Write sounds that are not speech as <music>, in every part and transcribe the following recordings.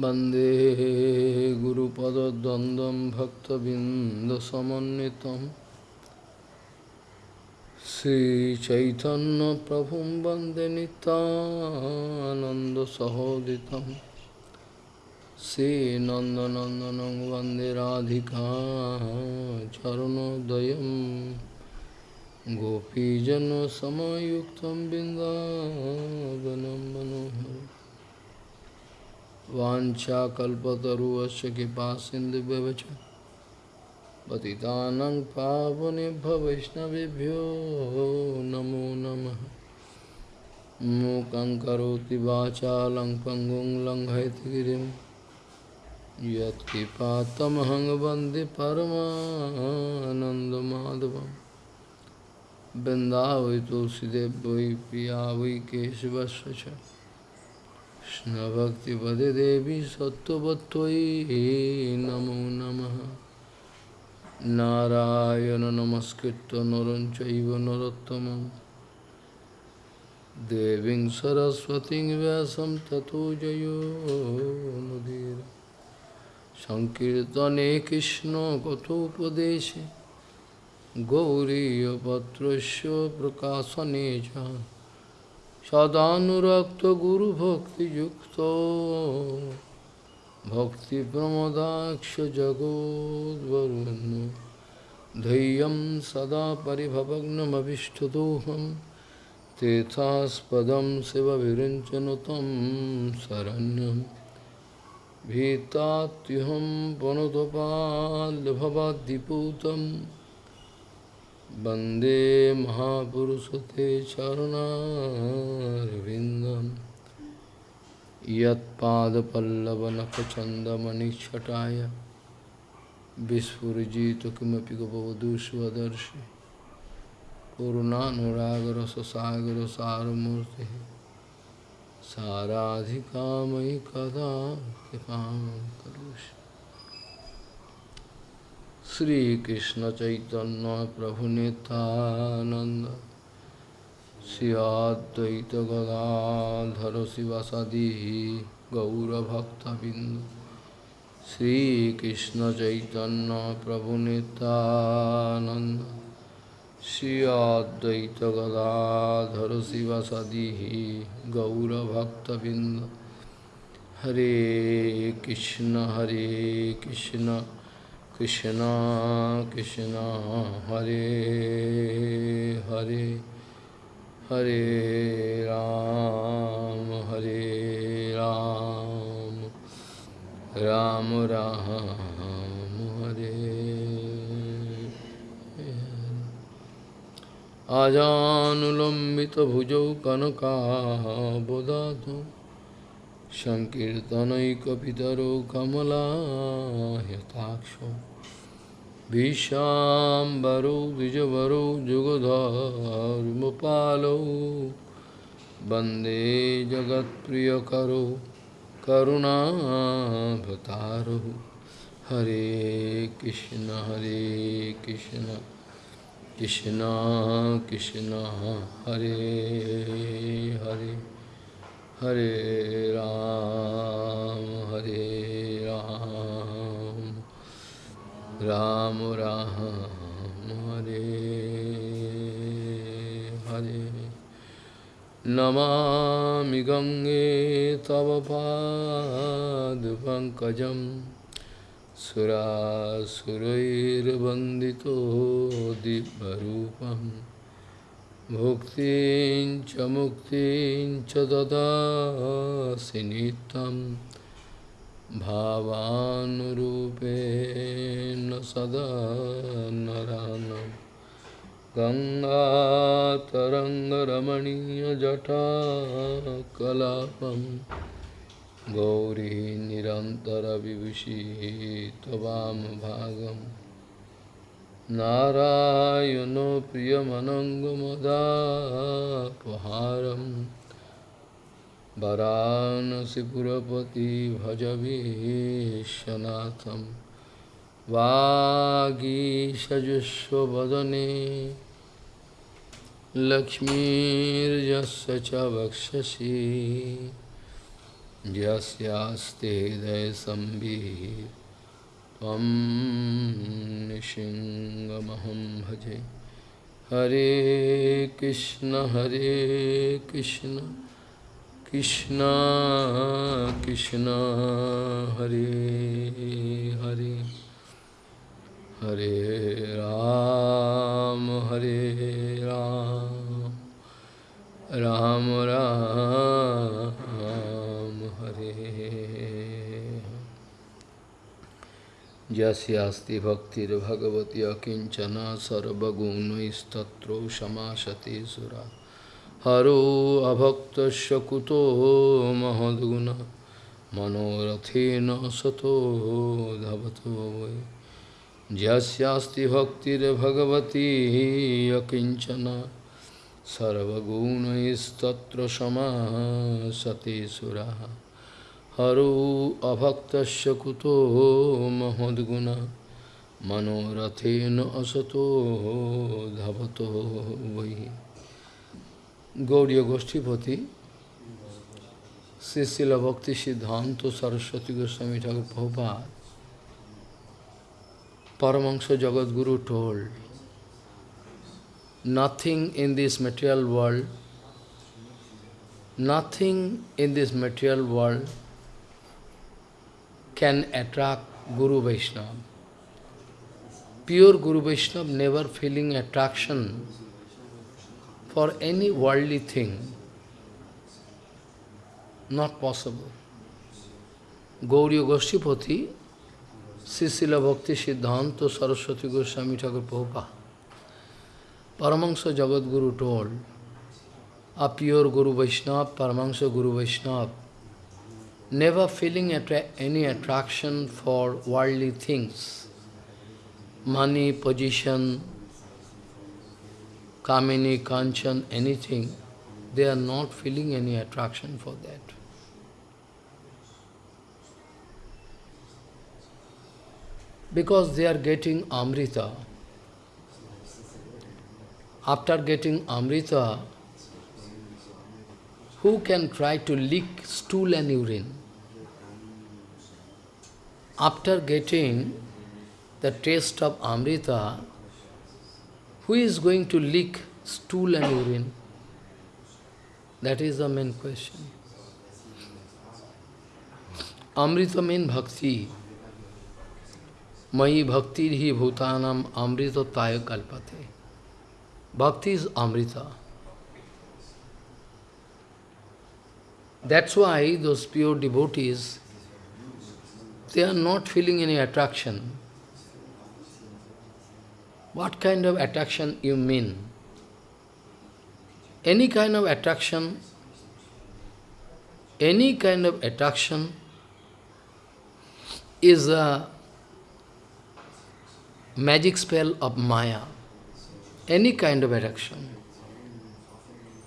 वंदे गुरुपदद्वन्द्वं भक्तबिन्दसमन्वितं। श्रीचैतन्यप्रभुं वंदे नितानन्दसहोदितं श्रीनन्दनन्दनं वंदे राधिका चरणोदयं। गोपीजनसमयुक्तं बिन्दावनं मनोहरम्। वाञ्छाकल्पतरुवश्च कृपा सिंधु पतितानं पावनेभ्य वैष्णवभ्यो नमो नमः। मूकं करोति वाचालं पङ्गुं लङ्घयतिगिरिं यत्कृपातमहं वंदे परमानन्दमाधवं वृन्दावै तुलसीदेव वै पिया वै केशवस्य च कृष्णभक्तिपदे देवी सत्त्ववत्त्वयि नमो नमः नारायण नमस्कृत्य नरं चैव नरोत्तमं देवीं सरस्वतीं व्यासं ततो जयो मुदीर सङ्कीर्तने कृष्णकथोपदेशे गौरीयपत्रस्य प्रकाशने च सदानुरक्तगुरुभक्तियुक्तो भक्तिप्रमदाक्षजगोद्वरुन् धैर्यं सदा परिभवग्नमभिष्टदोहं तेथास्पदं शिवविरञ्चनु तं शरण्यं भीतात्युहं वनुतपाल्भवाद्दिपूतं वंदे महापुरुषते चरणारविन्दं यत्पादपल्लवनखचन्दमणिच्छटाय विस्फुरिजित किमपि गपवधू स्वदर्शि पूर्णानुरागरससागरसारमूर्तिः साराधिका मयि कदा कृपां करोषि। श्रीकृष्ण चैतन्य प्रभु नित्यानंद श्रियाद्वैत गदाधर शिवासादि गौरभक्तबिंद श्रीकृष्ण चैतन्य प्रभु नित्यानंद श्रियाद्वैत गदाधर शिवासादि गौरभक्तबिंद हरे कृष्ण हरे Krishna. Krishna Krishna Hare Hare Hare Ram Hare Ram Ram Ram Hare Ajanulambita bhujau kanaka bodhatu Sankirtanaikapitaro kamalahyataksho Vishambaro Dijavaro Jugadharmapalo Bande Jagat Priyakaro Karuna Bhataro Hare Krishna Hare Krishna Krishna Krishna Hare Hare Hare Ram Hare Ram Ram Ram, Hare Hare. Namami गङ्गे तव पादपङ्कजं सुरासुरैर्वन्दितो दिव्यरूपं। भुक्तिं च मुक्तिं च ददासि नित्यम्। भावानुरूपेण सदा नरानं गङ्गातरङ्गरमणीयजटा कलापं गौरी निरन्तरविभूषितवामभागं नारायणो प्रियमनङ्गमदापहारम्। वरानसीपुरपति भज विशनाथम वागीशजुष्वदने लक्ष्मीर्जस्य च वक्षसि। यस्यास्ते हृदयसम्बिः भजे। हरे कृष्ण हरे कृष्ण। कृष्ण कृष्ण हरे हरे हरे राम हरे राम राम राम हरे यस्यास्ति भक्तिर्भगवती अकिञ्चना सर्वगुणैस्तत्रो समासते सुरा हरो হরো অভক্ত কুতো মহদ্গুণ মনোরথেন সতো ধাবত যস্তি ভক্তির্ভগবতী অকিঞ্চন সর্বগুণস্তত্র সমাসতে সুরা। হরো অভক্ত কুতো মহদ্গুণ মনোরথেন অসতো ধাবত বৈ। Gauriya Goshtipati, Srila Bhakti Siddhanta Saraswati Goswami Thakur Prabhupada, Paramahansa Jagadguru told, nothing in this material world, nothing in this material world can attract Guru Vaishnava. Pure Guru Vaishnava never feeling attraction for any worldly thing. Not possible. Gauriya Goshtipati Srila Bhakti Siddhanta Saraswati Goswami Thakur Prabhupada. Paramahansa Jagat Guru told, a pure Guru Vaishnava, Paramahansa Guru Vaishnava, never feeling attra any attraction for worldly things, money, position, kamini, kanchan, anything, they are not feeling any attraction for that. because they are getting Amrita. After getting Amrita, who can try to lick stool and urine? After getting the taste of Amrita, who is going to lick stool and urine? That is the main question. Amrita means bhakti. Mai bhakti hi bhutanam amrita taya kalpate. Bhakti is amrita. That's why those pure devotees, they are not feeling any attraction. What kind of attraction you mean? Any kind of attraction, any kind of attraction is a magic spell of Maya, any kind of attraction,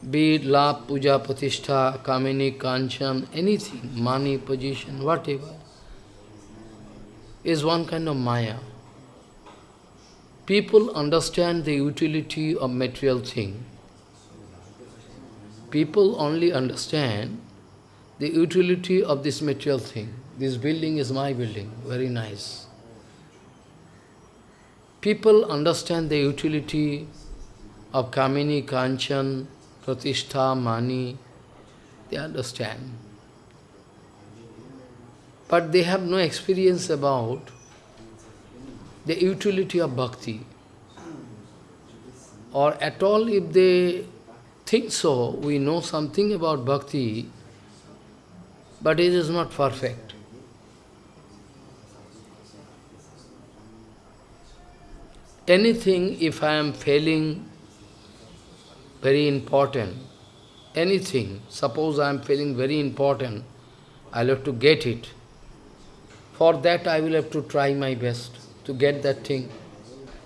be it love, puja, Pratishtha, kamini, kanchan, anything, money, position, whatever, is one kind of Maya. People understand the utility of material thing. People only understand the utility of this material thing. This building is my building, very nice. People understand the utility of Kamini, Kanchan, Pratishtha, Mani, they understand. But they have no experience about the utility of bhakti. Or at all if they think so, we know something about bhakti, but it is not perfect. anything, if I am failing very important, anything, suppose I am feeling very important, I'll have to get it. For that I will have to try my best to get that thing.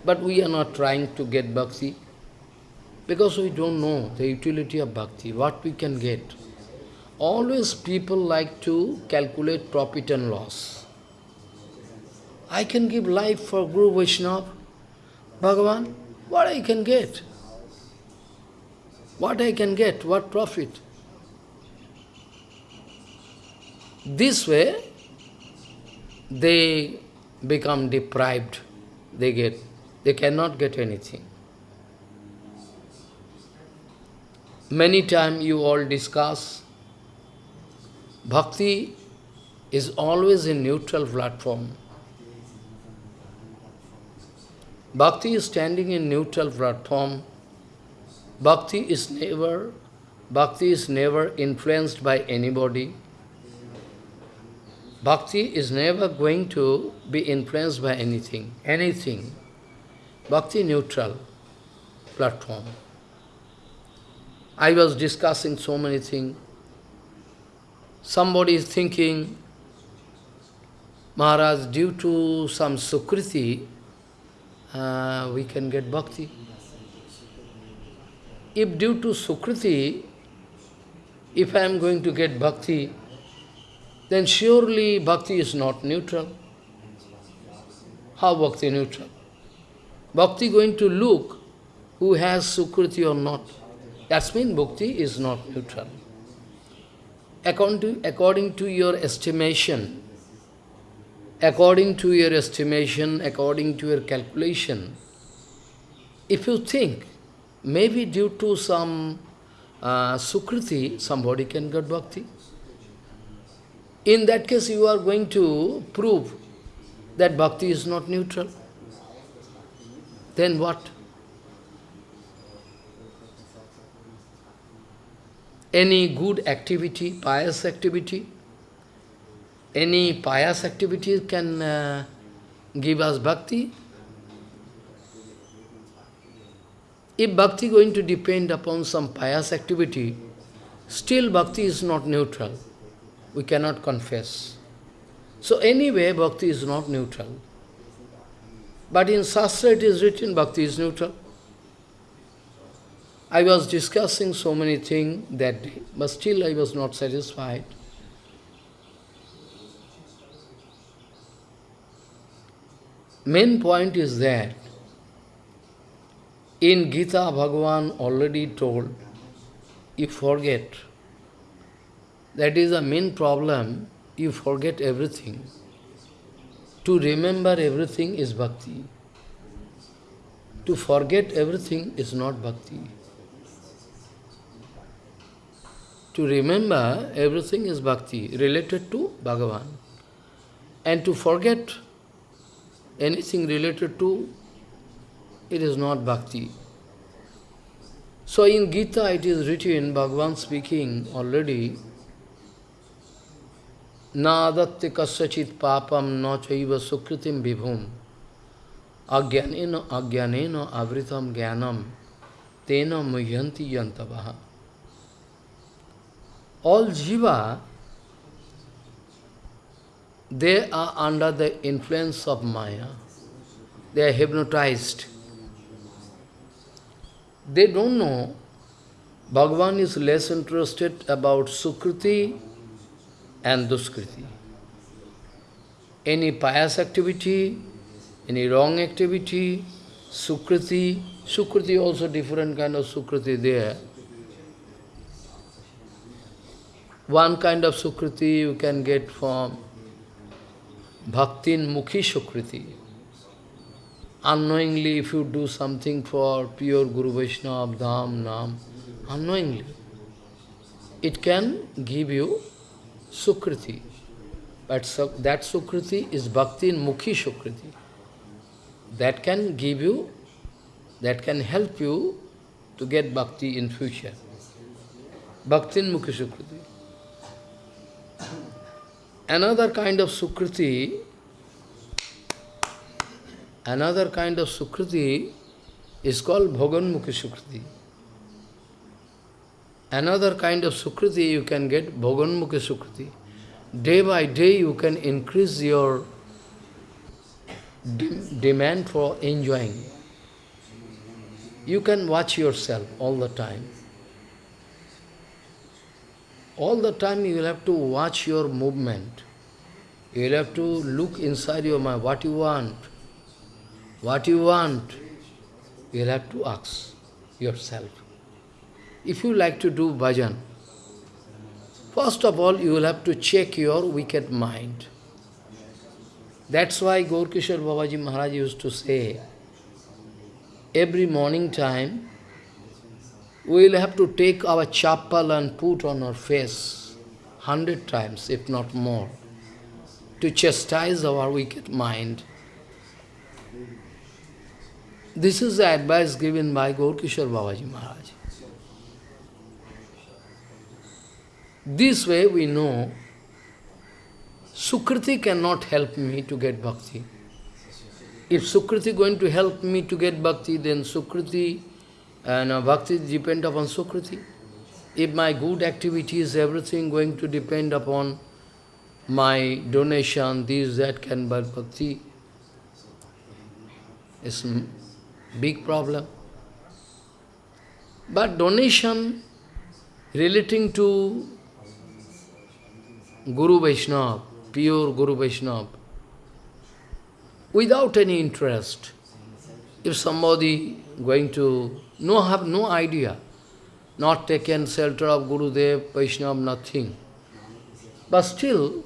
But we are not trying to get bhakti because we don't know the utility of bhakti, what we can get. Always people like to calculate profit and loss. I can give life for Guru Vaishnava, Bhagavan, what I can get? What I can get? What profit? This way, they become deprived. They get, they cannot get anything. Many times you all discuss, bhakti is always a neutral platform. Bhakti is standing in neutral platform. Bhakti is never, bhakti is never influenced by anybody. Bhakti is never going to be influenced by anything, anything. Bhakti neutral platform. I was discussing so many things. Somebody is thinking, Maharaj, due to some sukriti, uh, we can get bhakti. If due to sukriti, if I am going to get bhakti, then surely bhakti is not neutral. How bhakti neutral? Bhakti going to look who has sukriti or not. That means bhakti is not neutral. According to, according to your estimation, according to your estimation, according to your calculation, if you think, maybe due to some uh, sukriti, somebody can get bhakti. In that case, you are going to prove that bhakti is not neutral. Then what? Any good activity, pious activity, any pious activity can uh, give us bhakti. If bhakti going to depend upon some pious activity, still bhakti is not neutral. We cannot confess. So anyway, bhakti is not neutral. But in Shastra it is written bhakti is neutral. I was discussing so many things that day, but still I was not satisfied. Main point is that in Gita, Bhagavan already told, you forget. That is the main problem, you forget everything. To remember everything is bhakti. To forget everything is not bhakti. To remember everything is bhakti, related to Bhagavan. And to forget anything related to, it is not bhakti. So in Gita it is written, Bhagavan speaking already, Na adatte kasyachit papam na chaiva sukritim vibhum agyanena agyanena avritam jnanam tena muhyanti yantavaha. All jiva they are under the influence of Maya. They are hypnotized. They don't know. Bhagavan is less interested about Sukriti and Duskriti. Any pious activity, any wrong activity, Sukriti, Sukriti also different kind of Sukriti there. One kind of Sukriti you can get from Bhaktin Mukhi Sukriti. Unknowingly, if you do something for pure Guru Vaishnava, Dham, Nam, unknowingly, it can give you Sukriti. But so, that Sukriti is Bhakti in Mukhi Sukriti. That can give you, that can help you to get Bhakti in future. Bhakti in Mukhi Sukriti. Another kind of Sukriti, another kind of Sukriti is called Bhoganmukhi Sukriti. Another kind of Sukriti you can get, Bhoganmukhi Sukriti. Day by day you can increase your de demand for enjoying. You can watch yourself all the time. All the time you will have to watch your movement. You will have to look inside your mind, what you want. What you want, you will have to ask yourself. If you like to do bhajan, First of all, you will have to check your wicked mind. That's why Gaurkishore Babaji Maharaj used to say, every morning time, we will have to take our chapel and put on our face hundred times, if not more, to chastise our wicked mind. This is the advice given by Gaurkishore Babaji Maharaj. This way we know Sukriti cannot help me to get bhakti. If Sukriti going to help me to get bhakti, then Sukriti and bhakti depend upon Sukriti. If my good activities, everything going to depend upon my donation, this, that can buy bhakti, it's a big problem. But donation relating to Guru Vaishnava, pure Guru Vaishnava, without any interest. If somebody going to no have no idea, not taken shelter of Guru Dev, Vaishnava, nothing. But still,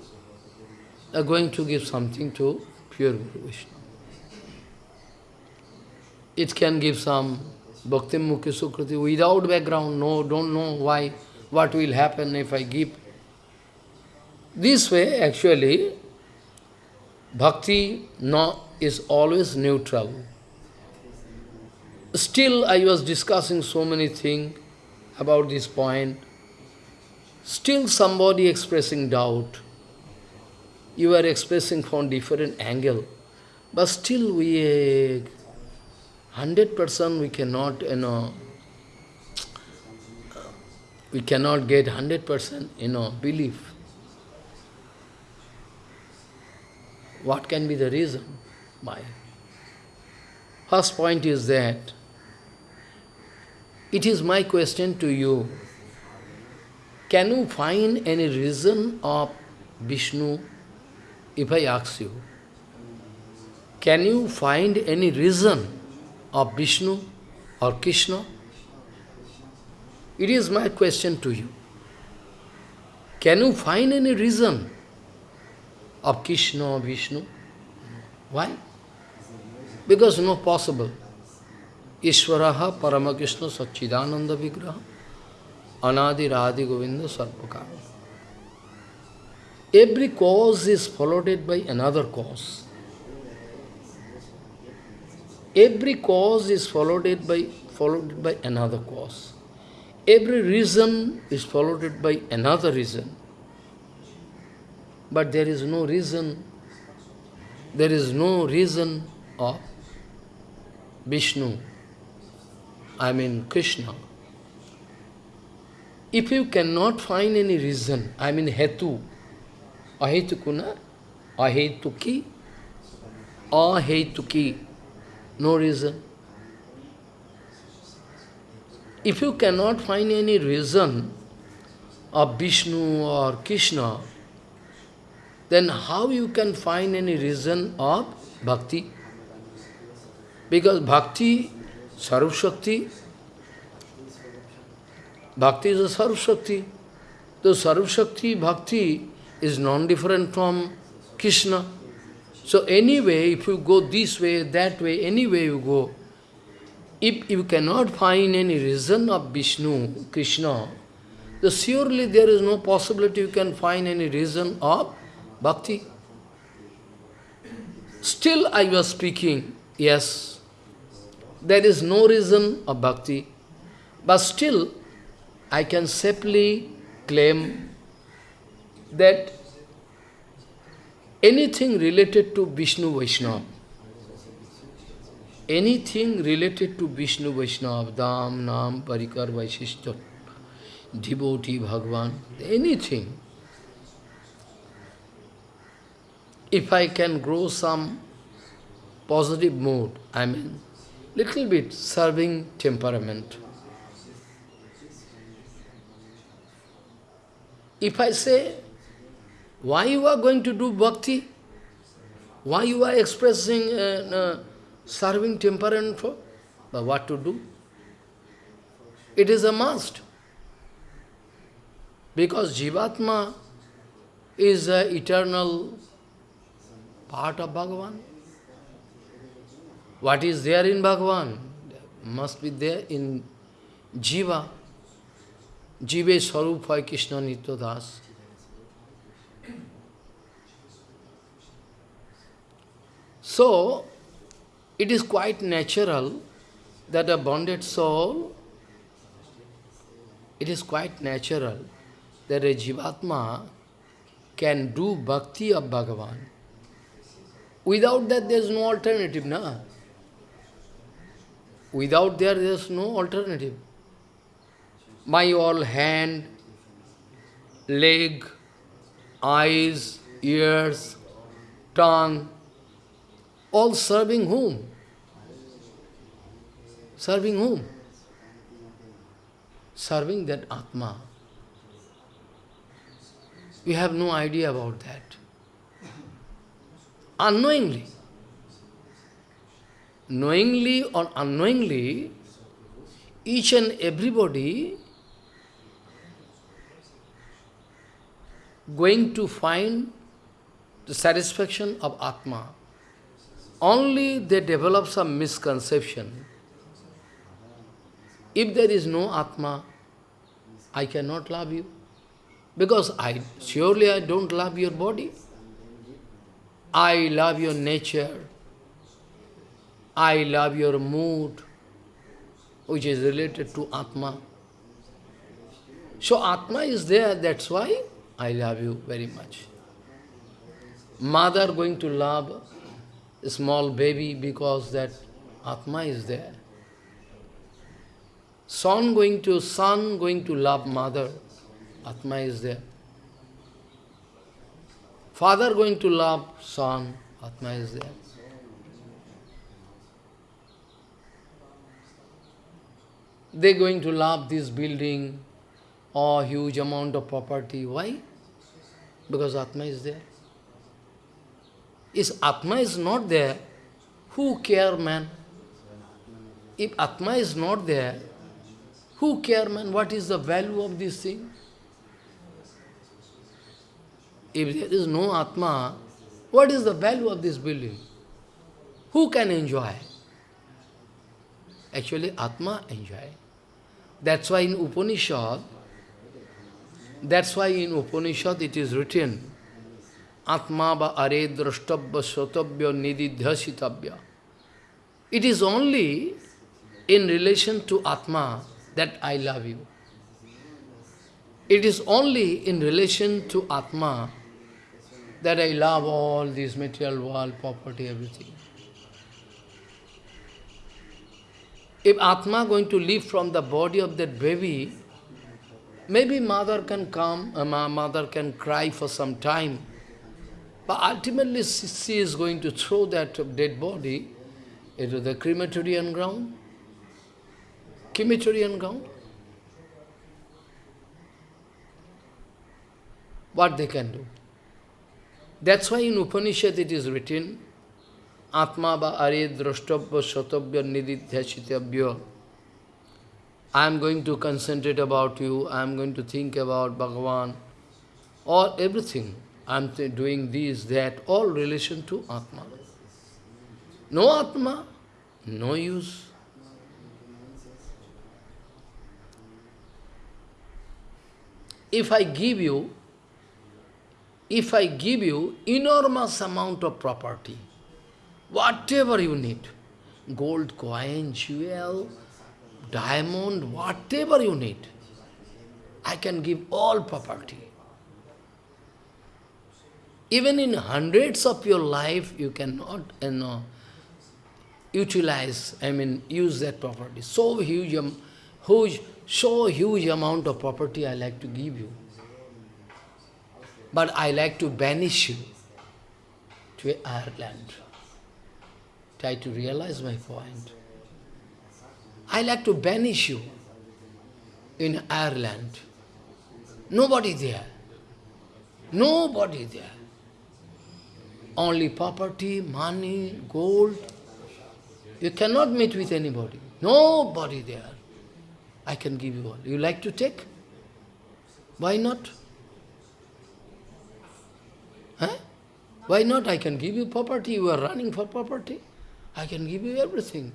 are going to give something to pure Guru Vaishnava. It can give some Bhakti Mukhi Sukriti without background, no, don't know why, what will happen if I give this way, actually, bhakti no, is always neutral. Still, I was discussing so many things about this point. Still, somebody expressing doubt. You are expressing from different angle. But still, we, hundred percent, we cannot, you know, we cannot get hundred percent, you know, belief. What can be the reason? Why? First point is that it is my question to you. Can you find any reason of Vishnu if I ask you? Can you find any reason of Vishnu or Krishna? It is my question to you. Can you find any reason of Krishna or Vishnu. Why? Because no possible. Ishvaraha Paramakrishna Sachidananda Vigraha Anadi Radhi Govinda Sarvakara. Every cause is followed by another cause. Every cause is followed by followed by another cause. Every reason is followed by another reason. But there is no reason, there is no reason of Vishnu, I mean Krishna. If you cannot find any reason, I mean hetu, ahetukuna, ahetuki, ahetuki, no reason. If you cannot find any reason of Vishnu or Krishna, then how you can find any reason of bhakti? Because bhakti, Sarv Shakti, bhakti is a Sarv Shakti. The bhakti is non-different from Krishna. So anyway, if you go this way, that way, anyway you go, if you cannot find any reason of Vishnu, Krishna, then surely there is no possibility you can find any reason of Bhakti. Still I was speaking, yes, there is no reason of bhakti, but still I can safely claim that anything related to Vishnu Vaishnava, anything related to Vishnu Vaishnava, Dham, Nam, Parikar, Vaishishta, devotee, Bhagavan, anything, if I can grow some positive mood, I mean, little bit serving temperament. If I say, why you are going to do bhakti? Why you are expressing uh, uh, serving temperament for? But what to do? It is a must. Because Jivatma is the eternal part of Bhagavan. What is there in Bhagavan must be there in Jiva. Jive Sarup Hoy Krishna Nitya Das. So, it is quite natural that a bonded soul, it is quite natural that a Jivatma can do bhakti of Bhagavan. Without that, there is no alternative, na? Without there, there is no alternative. My all hand, leg, eyes, ears, tongue, all serving whom? Serving whom? Serving that Atma. We have no idea about that. Unknowingly. Knowingly or unknowingly, each and everybody going to find the satisfaction of Atma. Only they develop some misconception. If there is no Atma, I cannot love you. Because I surely I don't love your body. I love your nature. I love your mood, which is related to Atma. So Atma is there, that's why I love you very much. Mother going to love a small baby because that Atma is there. Son going to, son going to love mother, Atma is there. Father going to love son, Atma is there. They going to love this building or huge amount of property. Why? Because Atma is there. If Atma is not there, who care man? If Atma is not there, who care man? What is the value of this thing? If there is no Atma, what is the value of this building? Who can enjoy? Actually, Atma enjoy. That's why in Upanishad, that's why in Upanishad it is written, Atma ba are drashtabya sotabya nididhyasitabya. It is only in relation to Atma that I love you. It is only in relation to Atma that I love all this material world, property, everything. If Atma going to live from the body of that baby, maybe mother can come, uh, mother can cry for some time, but ultimately she is going to throw that dead body into the crematorium ground. Crematorium ground. What they can do? That's why in Upanishad it is written, Atma ba are drashtabya satabya nididhyasitabya. I am going to concentrate about you, I am going to think about Bhagavan, or everything. I am doing this, that, all relation to Atma. No Atma, no use. If I give you if I give you enormous amount of property, whatever you need, gold coin, jewel, diamond, whatever you need, I can give all property. Even in hundreds of your life, you cannot you know, utilize, I mean, use that property. So huge, huge, so huge amount of property I like to give you. But I like to banish you to island. Try to realize my point. I like to banish you in island. Nobody there. Nobody there. Only property, money, gold. You cannot meet with anybody. Nobody there. I can give you all. You like to take? Why not? Huh? Why not? I can give you property. You are running for property. I can give you everything.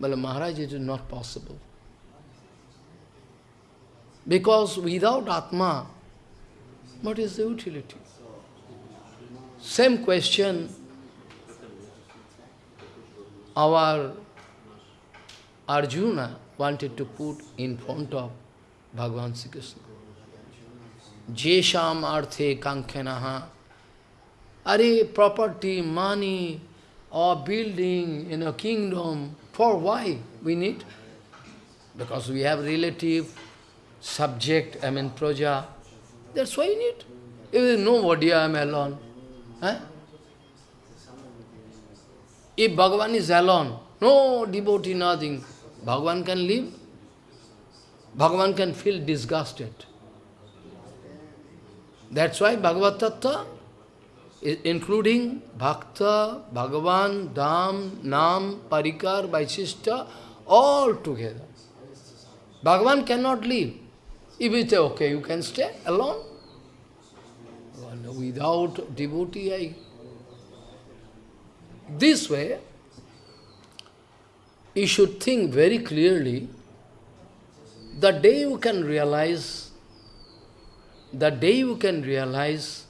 But Maharaj, it is not possible. Because without Atma, what is the utility? Same question our Arjuna wanted to put in front of Bhagavan Sri Krishna. Jesham arthe kankhenaha. Are property, money, or building in a kingdom, for why we need? Because we have relative, subject, I mean praja. That's why we need. If there is nobody, I am alone. Huh? If Bhagavan is alone, no devotee, nothing, Bhagavan can live. Bhagavan can feel disgusted. That's why Bhagavad Tattva, including Bhakta, Bhagavan, Dham, Nam, Parikar, Vaishishta, all together. Bhagavan cannot live. If you say, okay, you can stay alone. Without devotee, I... This way, you should think very clearly, the day you can realize, the day you can realize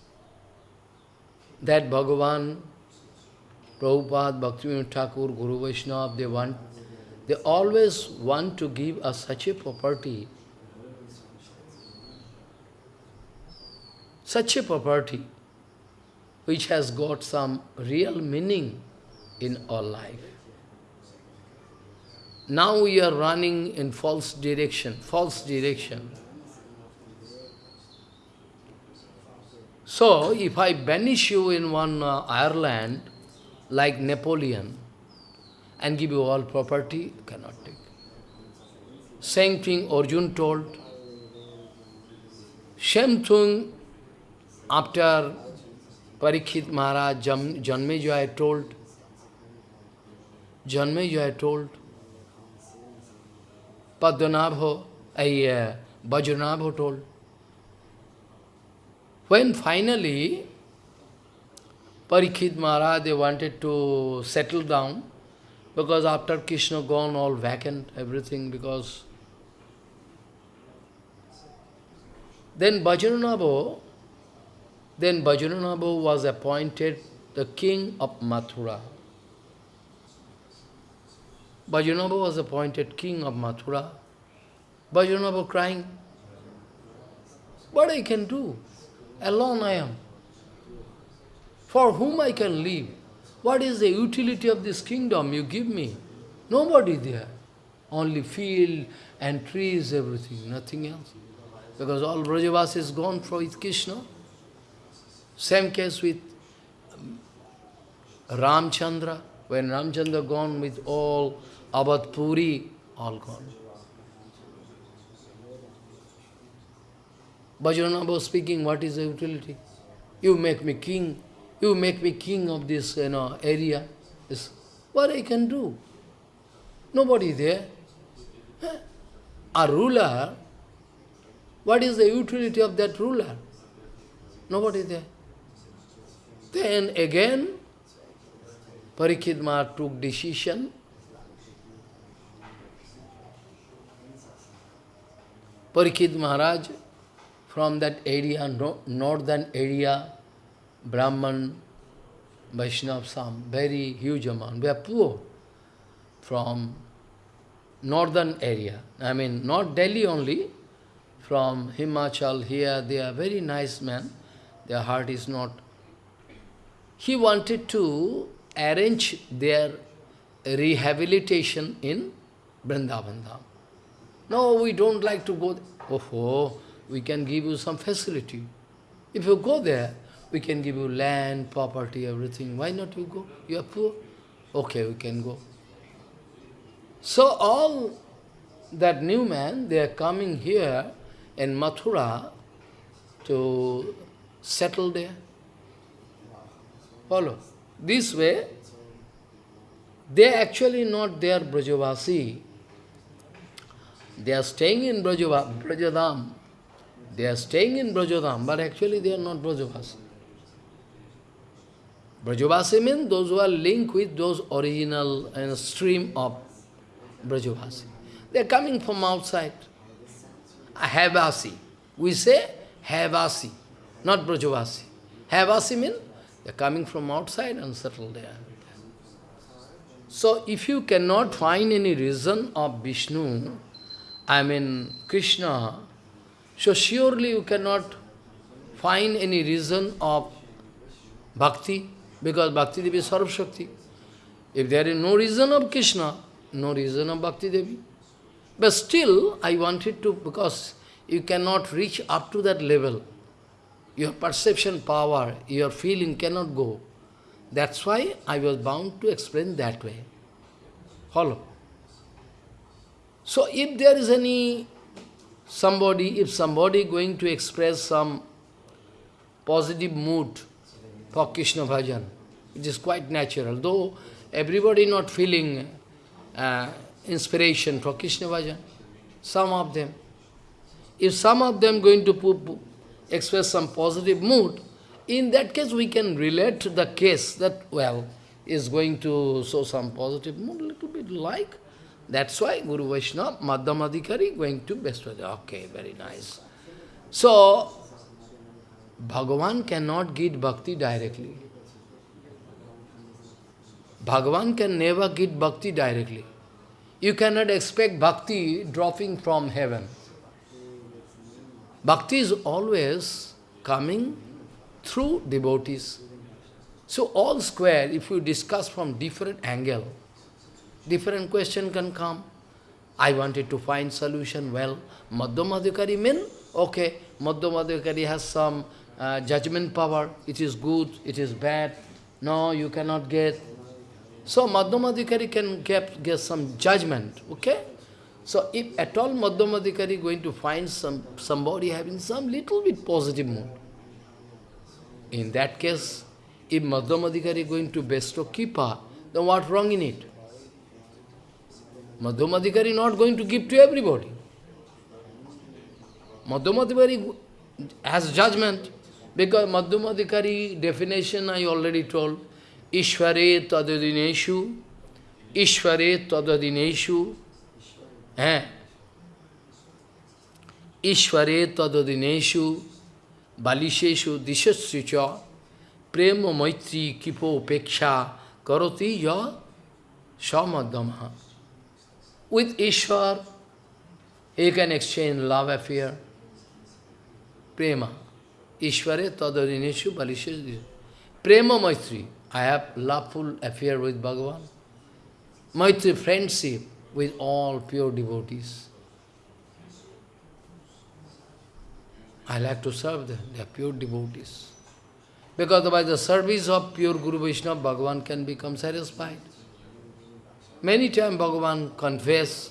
that Bhagavan, Prabhupada, Bhaktivinoda Thakur, Guru Vaishnava, they want, they always want to give us such a property, such a property which has got some real meaning in our life. Now we are running in false direction, false direction. So, if I banish you in one uh, island, like Napoleon, and give you all property, cannot take. Same thing Arjun told. Same thing after Parikshit Maharaj, Janmejaya told. Janmejaya told. Padmanabha, uh, Vajranabha told. When finally Parikshit Maharaj, they wanted to settle down, because after Krishna gone, all vacant, everything, because then Vajranabha, then Vajranabha was appointed the king of Mathura. Vajranabha was appointed king of Mathura. Vajranabha crying, what I can do? Alone I am. For whom I can live? What is the utility of this kingdom you give me? Nobody there. Only field and trees, everything, nothing else. Because all Brajavas is gone for with Krishna. Same case with um, Ramchandra. When Ramchandra gone with all Abad Puri, all gone. Vajranabha speaking, what is the utility? You make me king, you make me king of this you know, area. This, what I can do? Nobody there. A ruler, what is the utility of that ruler? Nobody there. Then again, Parikshit took decision. Parikshit Maharaj from that area, no, northern area, Brahman, Vaishnav, some very huge amount. We are poor from northern area. I mean, not Delhi only, from Himachal here, they are very nice men. Their heart is not. He wanted to arrange their rehabilitation in Vrindavan No, we don't like to go. Oh, oh, we can give you some facility. If you go there, we can give you land, property, everything. Why not you go? You are poor. Okay, we can go. So all that new man, they are coming here in Mathura to settle there. Follow. This way, they are actually not their Brajavasi. They are staying in Brajava, Brajadam. They are staying in Brajodham, but actually they are not Brajavasi. Brajavasi means those who are linked with those original stream of Brajavasi. They are coming from outside. Ah, Havasi. We say Havasi, not Brajavasi. Havasi means they are coming from outside and settled there. So if you cannot find any reason of Vishnu, I mean Krishna, so surely you cannot find any reason of bhakti, because Bhakti Devi is Sarvashakti. If there is no reason of Krishna, no reason of Bhakti Devi. But still, I wanted to, because you cannot reach up to that level. Your perception power, your feeling cannot go. That's why I was bound to explain that way. Follow. So if there is any somebody, if somebody going to express some positive mood for Krishna bhajan, it is quite natural. Though everybody not feeling uh, inspiration for Krishna bhajan, some of them. If some of them going to express some positive mood, in that case, we can relate to the case that, well, is going to show some positive mood, little bit like. That's why Guru Vaishnava, Madhyamadikari, going to Vespadi. Okay, very nice. So, Bhagavan cannot get bhakti directly. Bhagavan can never get bhakti directly. You cannot expect bhakti dropping from heaven. Bhakti is always coming through devotees. So all square, if you discuss from different angle, different question can come. I wanted to find solution, well, Madhyamadhikari mean, okay, Madhyamadhikari has some uh, judgment power, it is good, it is bad, no, you cannot get. So Madhyamadhikari can get, get some judgment, okay? So if at all Madhyamadhikari going to find some somebody having some little bit positive mood, in that case, if Madhyamadikari is going to bestow Kipa, then what wrong in it? Madhyamadikari not going to give to everybody. Madhyamadikari has judgment, because Madhyamadikari definition I already told, Ishvare tadadineshu, Ishvare tadadineshu, eh? Ishvare tadadineshu, balisheshu dishasricha prema maitri kipo peksha karoti ya samadhama. With Ishwar, he can exchange love affair, prema. Ishware tadarineshu balisheshu Prema Maitri, I have loveful affair with Bhagavan. Maitri, friendship with all pure devotees. I like to serve them. They are pure devotees. Because by the service of pure Guru Vaishnava, Bhagavan can become satisfied. Many times Bhagavan confess,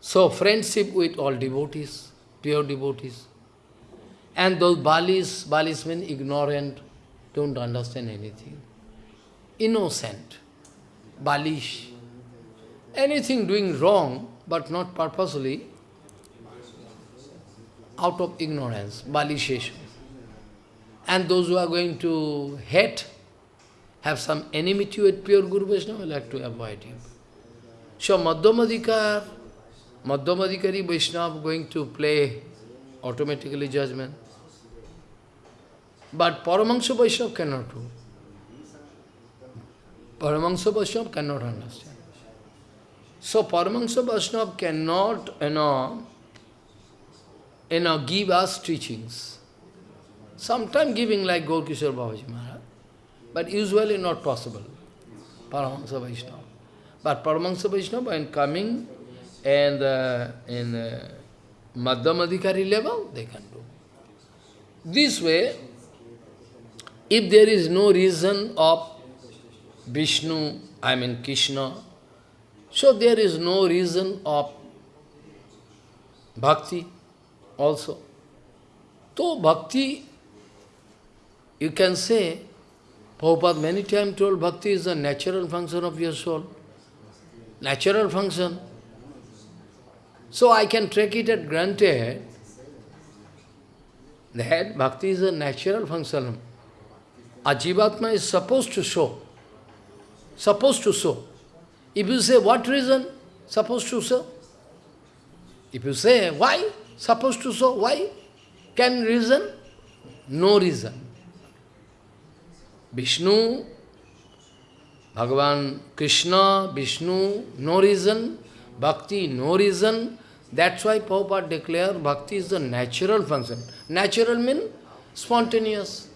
So, friendship with all devotees, pure devotees. And those Balis, Balis mean ignorant, don't understand anything. Innocent, Balish anything doing wrong, but not purposely, out of ignorance, balisheshu. And those who are going to hate, have some enmity with pure Guru Vaishnava, like to avoid him. So Madhyamadikar, Madhyamadikari Vaishnava going to play automatically judgment. But Paramahansa Vaishnava cannot do. Paramahansa Vaishnava cannot understand. So Paramahansa Vaishnava cannot, you know, you know, give us teachings. Sometimes giving like Gaurkishore Babaji Maharaj, but usually not possible, Paramahansa Vaishnava. But Paramahansa Vaishnava, when coming and uh, in uh, Madhyamadikari level, they can do. This way, if there is no reason of Vishnu, I mean Krishna, so there is no reason of bhakti also. So bhakti, you can say, Prabhupada many times told bhakti is a natural function of your soul. Natural function. So I can take it at granted that bhakti is a natural function. Ajivatma is supposed to show. Supposed to show. If you say what reason? Supposed to show. If you say why? Supposed to show. Why? Can reason? No reason. Vishnu, Bhagavan Krishna, Vishnu, no reason. Bhakti, no reason. That's why Prabhupada declared bhakti is the natural function. Natural means spontaneous.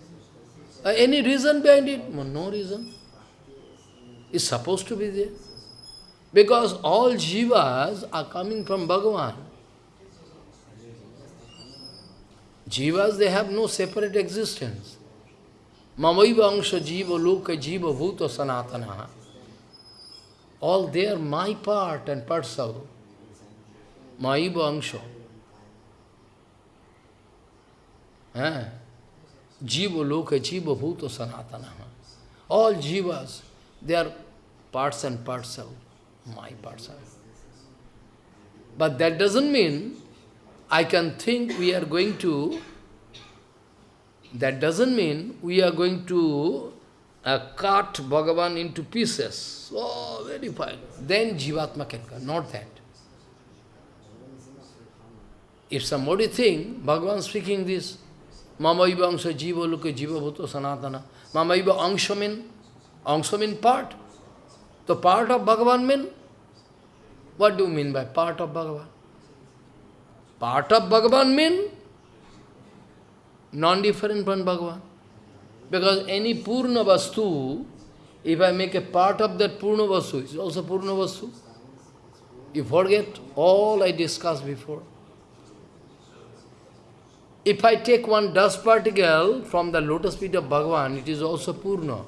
Uh, any reason behind it? No reason. It's supposed to be there. Because all jivas are coming from Bhagavan. Jivas, they have no separate existence. Mamaiva angsha jiva loka jiva bhuta sanatana. All they are my part and parcel. Maiva angsha. Eh? Jiva loka jiva bhuta sanatana. All jivas, they are parts and parcel, my parcel. But that doesn't mean I can think we are going to, that doesn't mean we are going to uh, cut Bhagavan into pieces. Oh, very fine. Then Jivatma can come, not that. If somebody think, Bhagavan speaking this, Mama Mamaiva angsha jiva luka jiva bhuto sanatana. Mamaiva angsha mean, angsha mean part. The part of Bhagavan mean, what do you mean by part of Bhagavan? Part of Bhagavan mean non-different from Bhagavan. Because any Purna Vastu, if I make a part of that Purna Vastu, it's also Purna Vastu. You forget all I discussed before. If I take one dust particle from the lotus feet of Bhagavan, it is also Purna.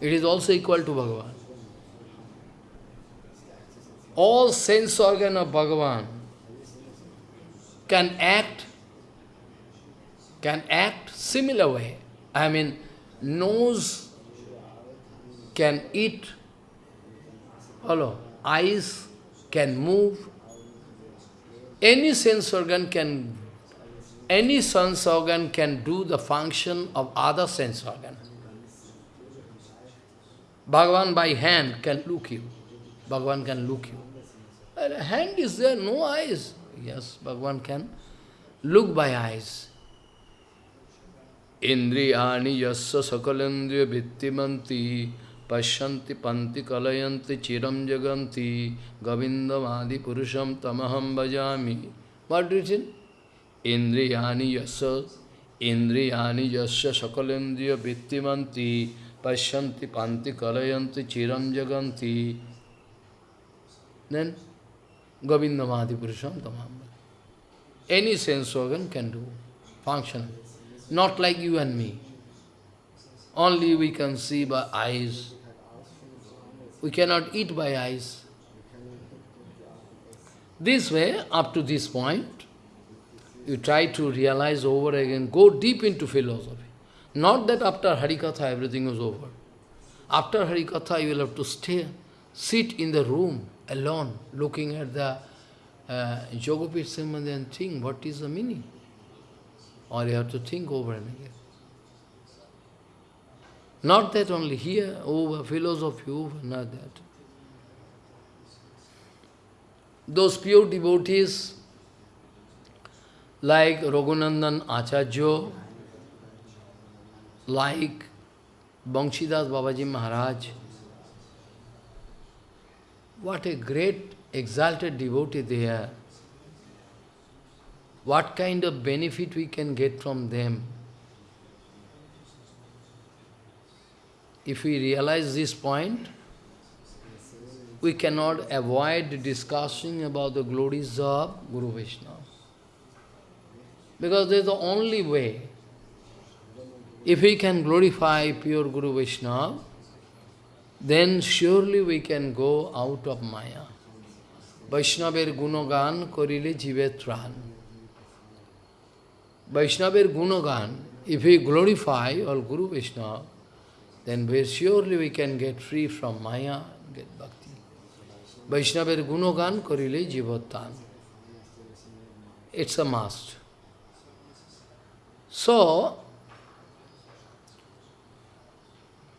It is also equal to Bhagavan. All sense organ of Bhagavan can act, can act similar way. I mean, nose can eat, hello, eyes can move, any sense organ can, any sense organ can do the function of other sense organ. Bhagavan by hand can look you. Bhagavan can look you. And hand is there, no eyes. Yes, Bhagavan can look by eyes. Indriyani yasya sakalendriya vittimanti pashyanti panti kalayanti chiram jaganti govindamadi purusham tamaham bhajami. What written? Indriyani yasya Indriyani yasya sakalendriya vittimanti pashyanti panti kalayanti chiram jaganti. Then Govindamadi Purusham Tamam. Any sense organ can do function. Not like you and me. Only we can see by eyes. We cannot eat by eyes. This way, up to this point, you try to realize over again, go deep into philosophy. Not that after Harikatha everything is over. After Harikatha you will have to stay, sit in the room alone, looking at the uh, Yogapit Sambandhi and think what is the meaning. Or you have to think over and again. Not that only here, over philosophy, over, not that. Those pure devotees, like Raghunandan Acharya, like Banshidas Babaji Maharaj, what a great exalted devotee they are. What kind of benefit we can get from them. If we realize this point, we cannot avoid discussing about the glories of Guru Vishnu. Because there is the only way. If we can glorify pure Guru Vishnu, then surely we can go out of Maya. Vaishnaver gunogan korile jive tran. Vaishnaver gunogan, if we glorify all Guru Vishnu, then very surely we can get free from Maya get bhakti. Vaishnaver gunogan korile jivotan. It's a must. So,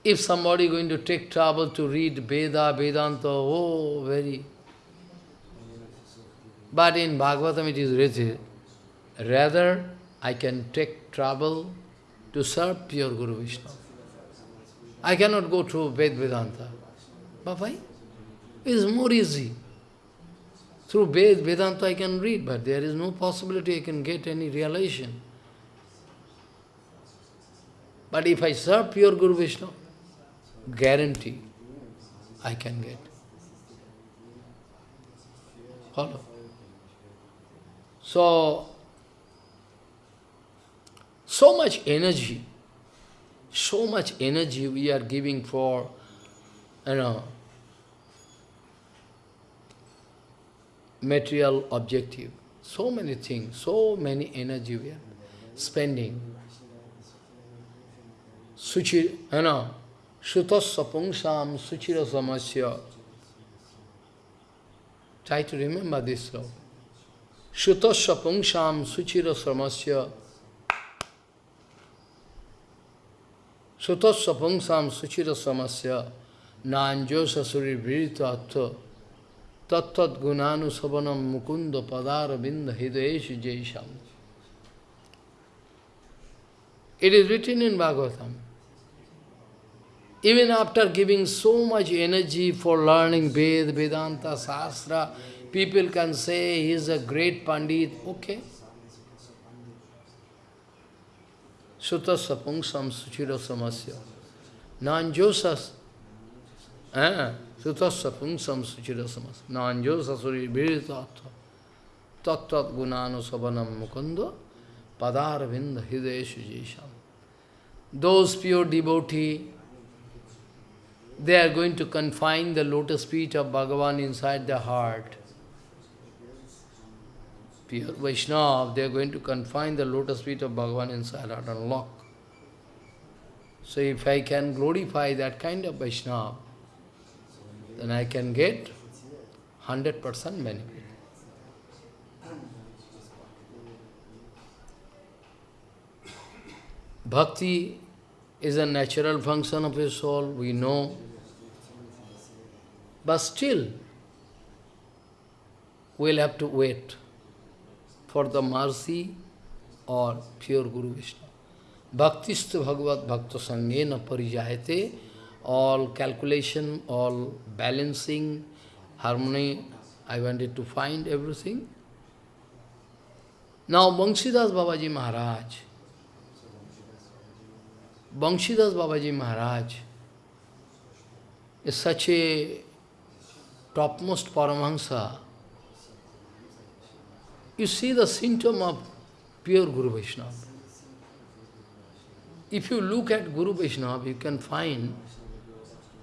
if somebody going to take trouble to read Veda, Vedanta, oh, very... But in Bhagavatam it is written, rather I can take trouble to serve pure Guru Vishnu. I cannot go through Ved Vedanta. But why? It is more easy. Through Ved Vedanta I can read, but there is no possibility I can get any realization. But if I serve pure Guru Vishnu, guarantee I can get. Follow? So, so much energy, so much energy we are giving for, you know, material objective. So many things, so many energy we are spending. Suchi, you know, Sutasya suchira samasya. Try to remember this slow. Sutasya pungsam suchira samasya. Sutasya pungsam suchira samasya. Nanjo sasuri virita atha. Tattat gunanu sabanam mukunda padara binda hidayeshu jaisham. It is written in Bhagavatam. Even after giving so much energy for learning Ved, Vedanta, Sastra, people can say he is a great Pandit. Okay. Sutasya pungsam suchira samasya. Nanjosas. Eh? Sutasya pungsam suchira samasya. Nanjosa suri viritattva. Tattat gunanu sabanam mukunda. Padar vinda hideshu jisham. Those pure devotee, they are going to confine the lotus feet of Bhagavan inside their heart. Pure Vaishnava, they are going to confine the lotus feet of Bhagavan inside heart and lock. So if I can glorify that kind of Vaishnava, then I can get 100% benefit. Bhakti is a natural function of a soul, we know. But still, we'll have to wait for the mercy or pure Guru Vishnu. Bhaktistu Bhagavad Bhakta Sangena Parijayate, all calculation, all balancing, harmony, I wanted to find everything. Now Banshidas Babaji Maharaj, Banshidas Babaji Maharaj is such a topmost Paramahansa. You see the symptom of pure Guru Vaishnava. If you look at Guru Vaishnava, you can find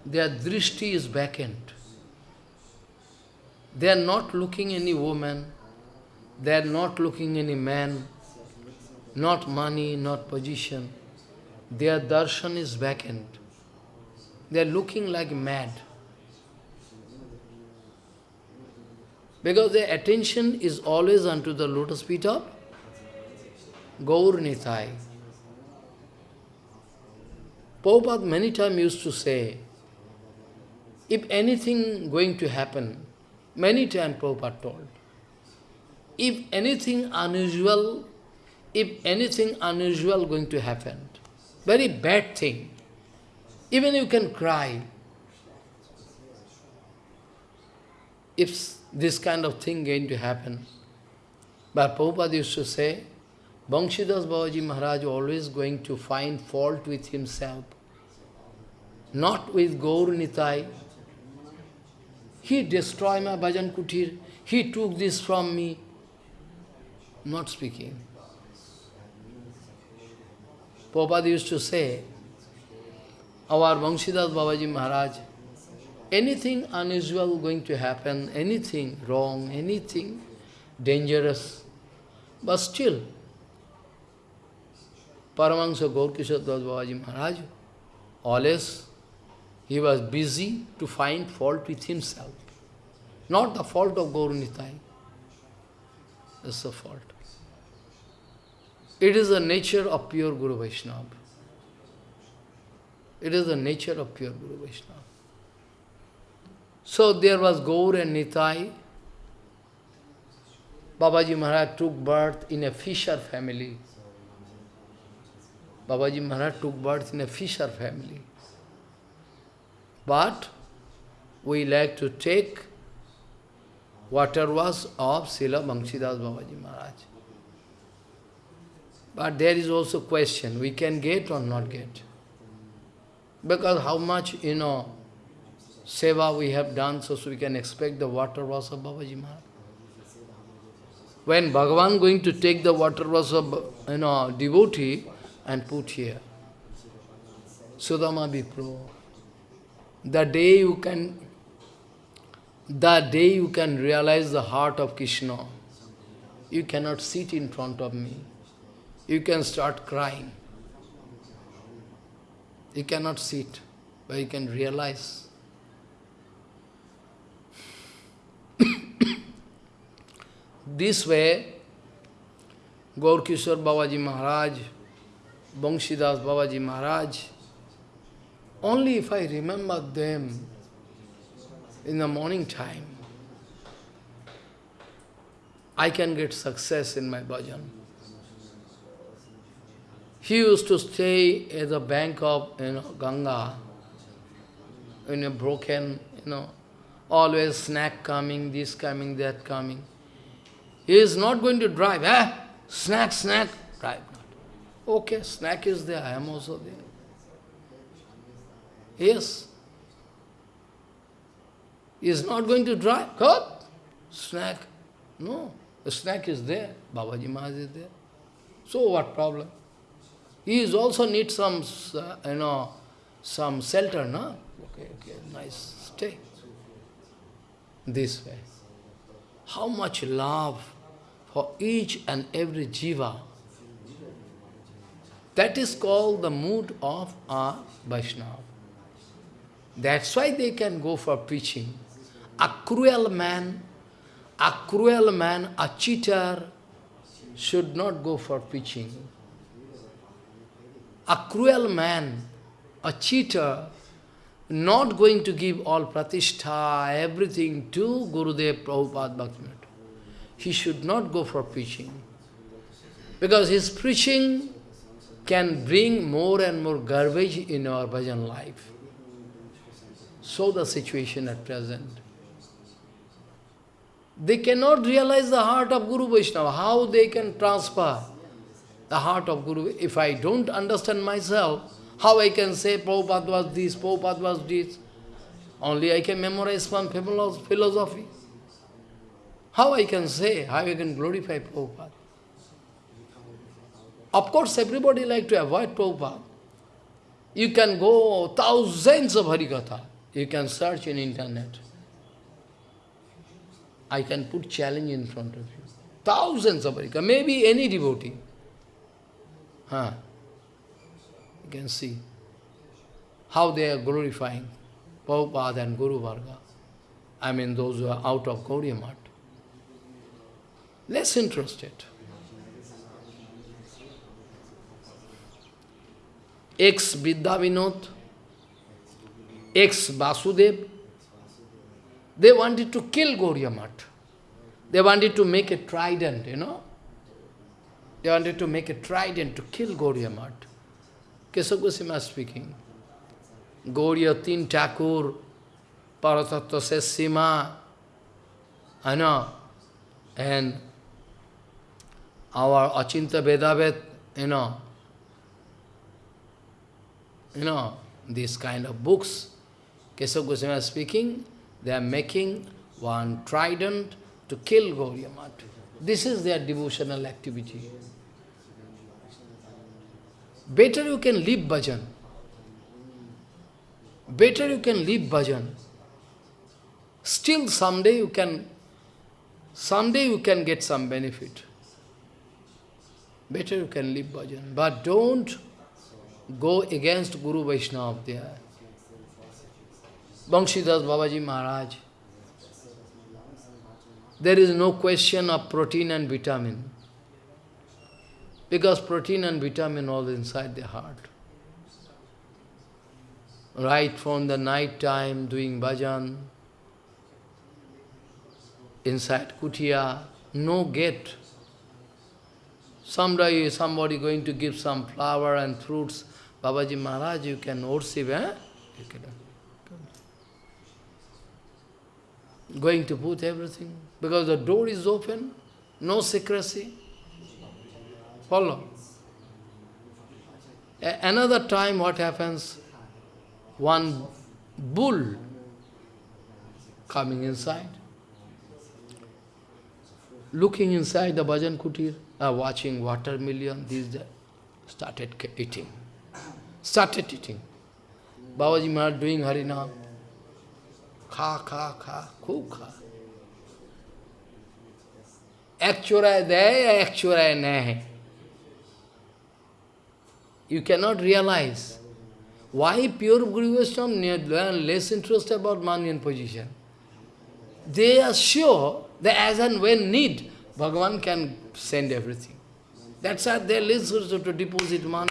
their drishti is vacant. They are not looking any woman, they are not looking any man, not money, not position. Their darshan is vacant. They are looking like mad. Because their attention is always unto the lotus feet of Gaur Nitai. Prabhupada many times used to say, if anything going to happen, many times Prabhupada told, if anything unusual, if anything unusual going to happen, very bad thing, even you can cry, if this kind of thing going to happen. But Prabhupada used to say, Banshidas Babaji Maharaj always going to find fault with himself, not with Gaur Nitai. He destroyed my bhajan kutir, he took this from me, not speaking. Prabhupada used to say, our Banshidas Babaji Maharaj, anything unusual going to happen, anything wrong, anything dangerous, but still, Paramahansa Gaurkishore Das Babaji Maharaj always he was busy to find fault with himself. Not the fault of Gaurunitai. That's a fault. It is the nature of pure Guru Vaishnava. It is the nature of pure Guru Vaishnava. So there was Gaur and Nitai. Babaji Maharaj took birth in a fisher family. Babaji Maharaj took birth in a fisher family. But we like to take water was of Srila Banshidas Babaji Maharaj. But there is also question, we can get or not get. Because how much, you know, seva we have done, so, so we can expect the water was of Babaji Maharaj. When Bhagavan going to take the water was of, you know, devotee and put here. Sudama Vipro. The day you can, the day you can realize the heart of Krishna, you cannot sit in front of me. You can start crying. You cannot sit, but you can realize. This way, Gaur Kishore Babaji Maharaj, Banshidas Babaji Maharaj, only if I remember them in the morning time, I can get success in my bhajan. He used to stay at the bank of you know, Ganga, in a broken, you know, always snack coming, this coming, that coming. He is not going to drive, eh? Snack, snack, drive not. Okay, snack is there, I am also there. Yes. He is not going to drive. Cut. Snack. No. The snack is there. Babaji Maharaj is there. So what problem? He is also need some, uh, you know, some shelter, no? Okay, okay, nice. Stay. This way. How much love for each and every jiva. That is called the mood of a Vaishnava. That's why they can go for preaching. A cruel man, a cruel man, a cheater, should not go for preaching. A cruel man, a cheater, not going to give all pratishtha, everything to Gurudev Prabhupada Bhaktivinoda. He should not go for preaching. Because his preaching can bring more and more garbage in our bhajan life. So the situation at present. They cannot realize the heart of Guru Vaishnava, how they can transfer the heart of Guru. If I don't understand myself, how I can say Prabhupada was this, Prabhupada was this? Only I can memorize one philosophy. How I can say, how I can glorify Prabhupada? Of course, everybody like to avoid Prabhupada. You can go thousands of Harikatha. You can search in internet. I can put challenge in front of you. Thousands of Harikatha, maybe any devotee. Huh. Can see how they are glorifying Prabhupada and Guru Varga. I mean those who are out of Gaudiya Math. Less interested. Ex Vidya Vinod, ex Vasudev, they wanted to kill Gauriya. They wanted to make a trident, you know. They wanted to make a trident to kill Gauriya. Keshav Goswami speaking. Gauriya Tin Thakur, Paratattva Sesima, I know, and our Achinta Vedavet, you know, you know, these kind of books, Keshav Goswami speaking, they are making one trident to kill Gauriya. This is their devotional activity. Better you can leave bhajan. Better you can leave bhajan. Still someday you can, someday you can get some benefit. Better you can leave bhajan. But don't go against Guru Vaishnava there. Banshidas Babaji Maharaj. There is no question of protein and vitamin. Because protein and vitamin all inside the heart. Right from the night time doing bhajan, inside kutia, no gate. Someday somebody going to give some flower and fruits. Babaji Maharaj, you can worship, eh? You can, going to put everything. Because the door is open, no secrecy Follow. A another time what happens? One bull coming inside, looking inside the bhajan kutir, uh, watching watermelon, these started eating. Started eating. Babaji Maharaj doing Harinam. खा खा खा खूब खा एक चोराय दे या एक चोराय न है you cannot realize why pure Guru Vaishnava less interested about money and position. They are sure that as and when need, Bhagavan can send everything. That's why they are less interested to deposit money.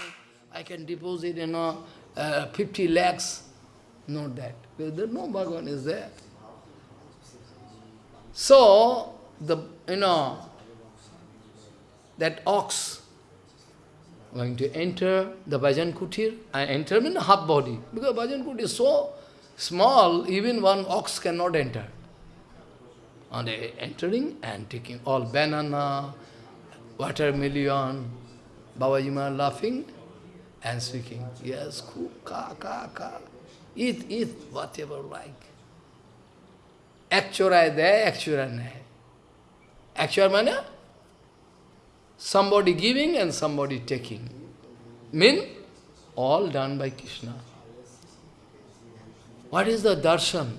I can deposit, you know, uh, 50 lakhs. Not that. No Bhagavan is there. So, the, you know, that ox going to enter the Bhajan Kutir, and enter in half body, because Bhajan Kutir is so small, even one ox cannot enter. And entering and taking all banana, watermelon, Babaji laughing and speaking, yes, ka, ka, ka. Eat, eat, whatever like. Actual there, actual nahi. Actual means somebody giving and somebody taking. Mean all done by Krishna. What is the darshan?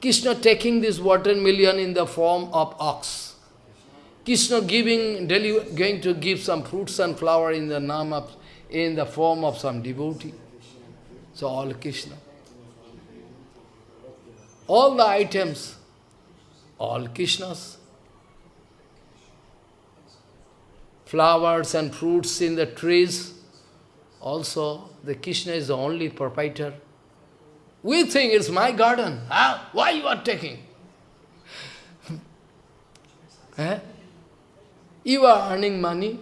Krishna taking this watermelon in the form of ox. Krishna giving, going to give some fruits and flower in the name of, in the form of some devotee. So all Krishna. All the items, all Krishna's. Flowers and fruits in the trees, also the Krishna is the only proprietor. We think it's my garden. Huh? Why you are taking? <laughs> eh? You are earning money.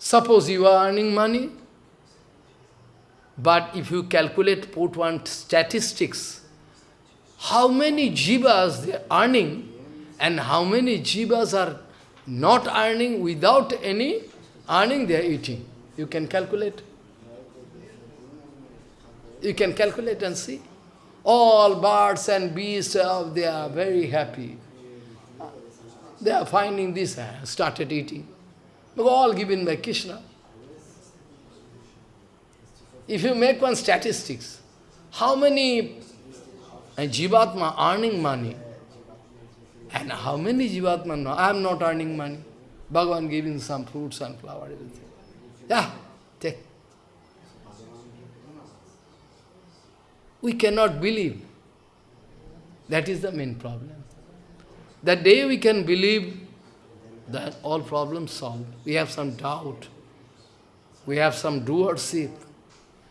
Suppose you are earning money, but if you calculate, put one statistics, how many jivas they are earning and how many jivas are not earning without any earning they are eating. You can calculate. You can calculate and see. All birds and beasts, uh, they are very happy. They are finding this, uh, started eating. All given by Krishna. If you make one statistics, how many uh, Jivatma earning money, and how many Jivatma no, I am not earning money. Bhagavan giving some fruits and flower, everything. Yeah, take. We cannot believe. That is the main problem. That day we can believe that all problems solved. We have some doubt. We have some doership.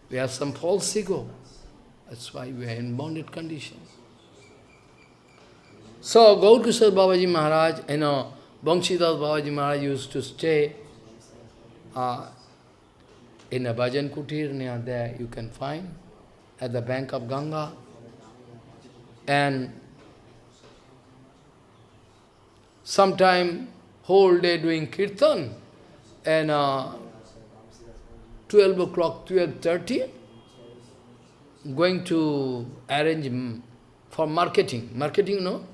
We have some false ego. That's why we are in bonded condition. So, Gaur Kishore Babaji Maharaj, you know, Banshidas Babaji Maharaj used to stay uh, in a bhajan kutir near there, you can find, at the bank of Ganga. And sometime whole day doing kirtan, and uh, 12 o'clock, 12.30, going to arrange for marketing. Marketing, know?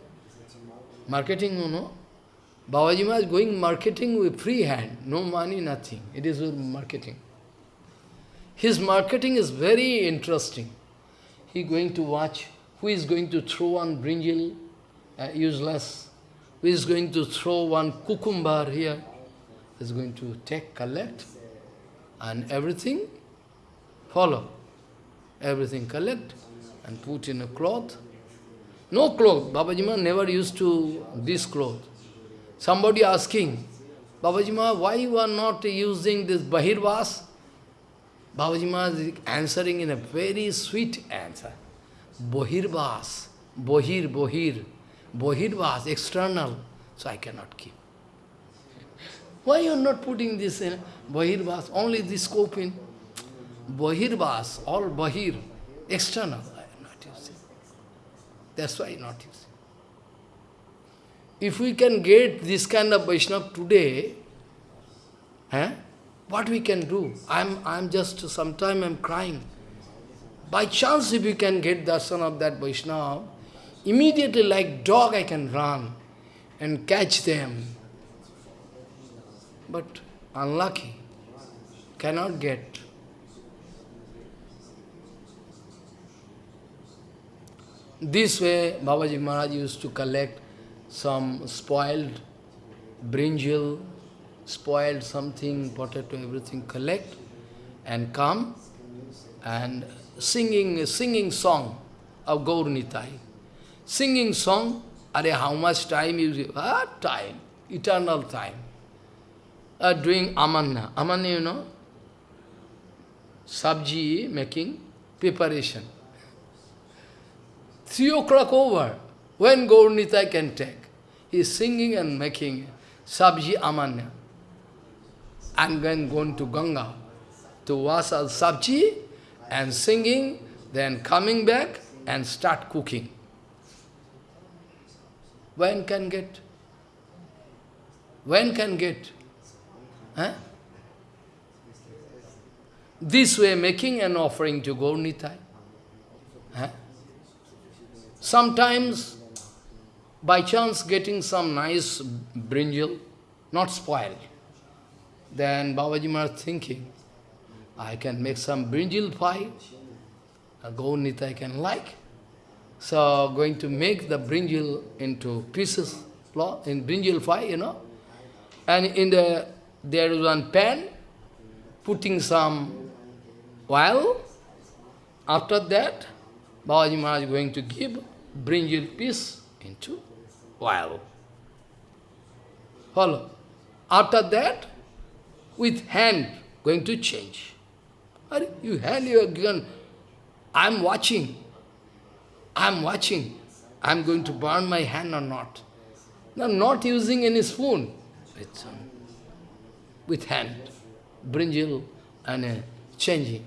Marketing, you know? Babaji is going marketing with free hand, no money, nothing. It is with marketing. His marketing is very interesting. He going to watch who is going to throw one brinjal, uh, useless, who is going to throw one cucumber here, is going to take, collect, and everything follow. Everything collect and put in a cloth. No cloth. Babaji Maharaj never used to this cloth. Somebody asking, Babaji Maharaj, why you are not using this Bahirvas? Babaji Maharaj is answering in a very sweet answer. Bahirvas, Bohir, Bohir, Bohirvas, external, so I cannot keep. Why you are not putting this in Bahirvas, only this scope in? Bahirvas, all Bahir, external, I am not using. That's why not using. If we can get this kind of Vaishnava today, eh, what we can do? I'm, I'm just, sometime I'm crying. By chance, if you can get darshan of that Vaishnava, immediately like dog I can run and catch them. But unlucky, cannot get. This way, Babaji Maharaj used to collect some spoiled brinjal, spoiled something, potato, everything, collect and come and singing singing song of Gaur Nitai. Singing song, are how much time you? Ah, time, eternal time. Uh, doing amanna. Amanna, you know? Sabji making preparation. Three o'clock over, when Gaur Nitai can take. He is singing and making sabji amanya. And then going to Ganga to wash al sabji and singing, then coming back and start cooking. When can get? When can get? Huh? This way making an offering to Gaur Nitai. Huh? Sometimes, by chance getting some nice brinjal, not spoiled, then Babaji Maharaj thinking, I can make some brinjal pie, a Gaur I can like. So, going to make the brinjal into pieces, in brinjal pie, you know. And in the, there is one pan, putting some oil. After that, Babaji Maharaj is going to give brinjal peace into oil. Follow. After that, with hand, going to change. You hand your gun, I am watching. I am watching. I am going to burn my hand or not. Now, not using any spoon. With, um, with hand. Brinjal and uh, changing.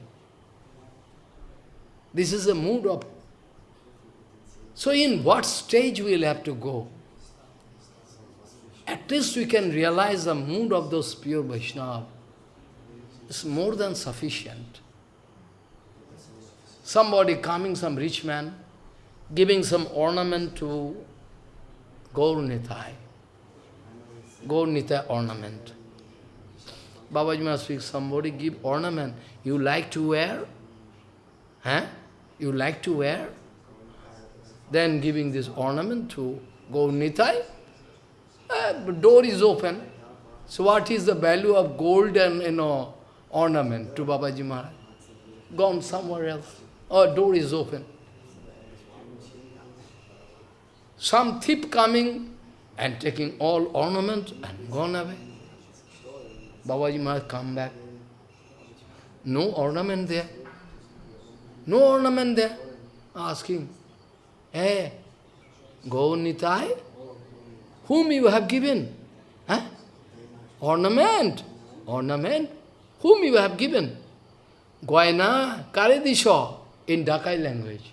This is a mood of so in what stage we will have to go? At least we can realize the mood of those pure Vaishnava. It's more than sufficient. Somebody coming, some rich man, giving some ornament to Gaur Nitai. Gaur Nitai ornament. Babaji must speak, somebody give ornament. You like to wear? Huh? You like to wear? Then giving this ornament to Gaur Nitai, uh, door is open. So what is the value of gold and you know ornament to Babaji Maharaj? Gone somewhere else. Or door is open. Some thief coming and taking all ornament and gone away. Babaji Maharaj come back. No ornament there. No ornament there. Asking, Hey, Gaur Nitai, whom you have given? Huh? Ornament, ornament, whom you have given? Goyana Karedisho in Dakai language.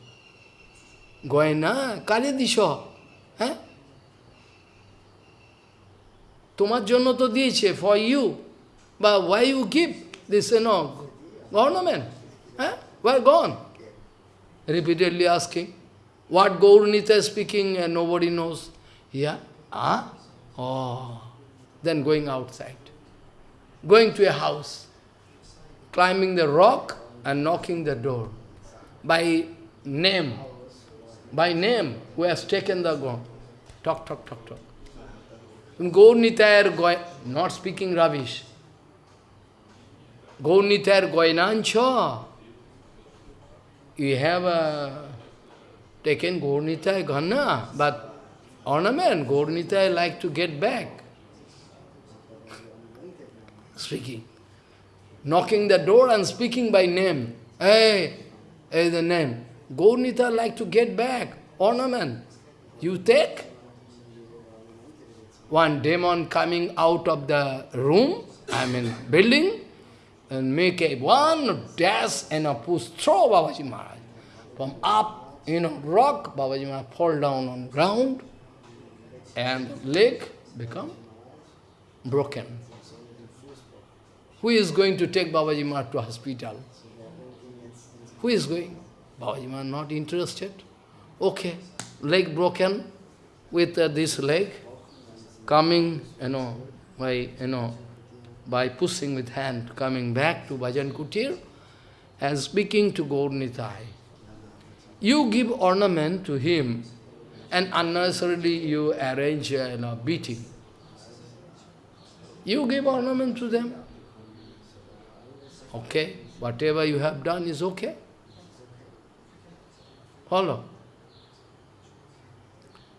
Goyana Karedisho. Huh? Tumat তোমার to diyeche for you. But why you give this, you know, ornament? Huh? Why gone? Repeatedly asking. What Gaurnita is speaking and nobody knows. Yeah? Ah? Oh. Then going outside. Going to a house. Climbing the rock and knocking the door. By name. By name, who has taken the ground. Talk, talk, talk, talk. Gaurnita are going, not speaking rubbish. Gaunitar Goinancha. You have uh, taken Gaunitai Ghana, but ornament, Gaunitai like to get back. Speaking. Knocking the door and speaking by name. Hey, hey, the name. Gaunita like to get back. Ornament. You take? One demon coming out of the room, I mean building, and make a one dash and a push, throw Babaji Maharaj. From up, you know, rock, Babaji Maharaj fall down on ground, and leg become broken. Who is going to take Babaji Maharaj to hospital? Who is going? Babaji Maharaj not interested. Okay, leg broken with uh, this leg, coming, you know, by, you know, by pushing with hand, coming back to Bhajan Kutir and speaking to Gaur Nitai. You give ornament to him and unnecessarily you arrange uh, you know, beating. You give ornament to them. Okay, whatever you have done is okay. Follow.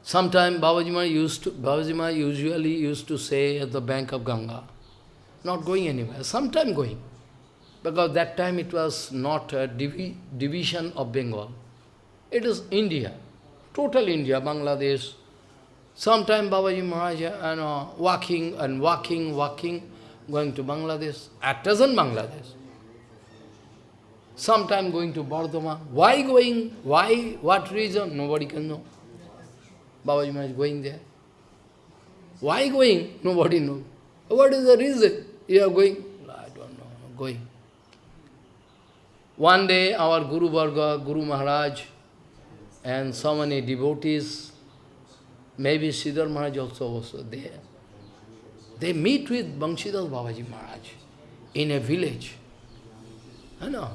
Sometime Babaji used to, Babaji usually used to say at the bank of Ganga, not going anywhere, sometime going. Because that time it was not a divi division of Bengal. It is India, total India, Bangladesh. Sometime Babaji Maharaj, you know, walking and walking, walking, going to Bangladesh, at present Bangladesh sometime going to Bardhama. Why going? Why? What reason? Nobody can know. Babaji Maharaj going there. Why going? Nobody knows. What is the reason you are going? I don't know. Going. One day our Guru Varga, Guru Maharaj, and so many devotees, maybe Siddhar Maharaj also was there. They meet with Banshidas Babaji Maharaj in a village. I know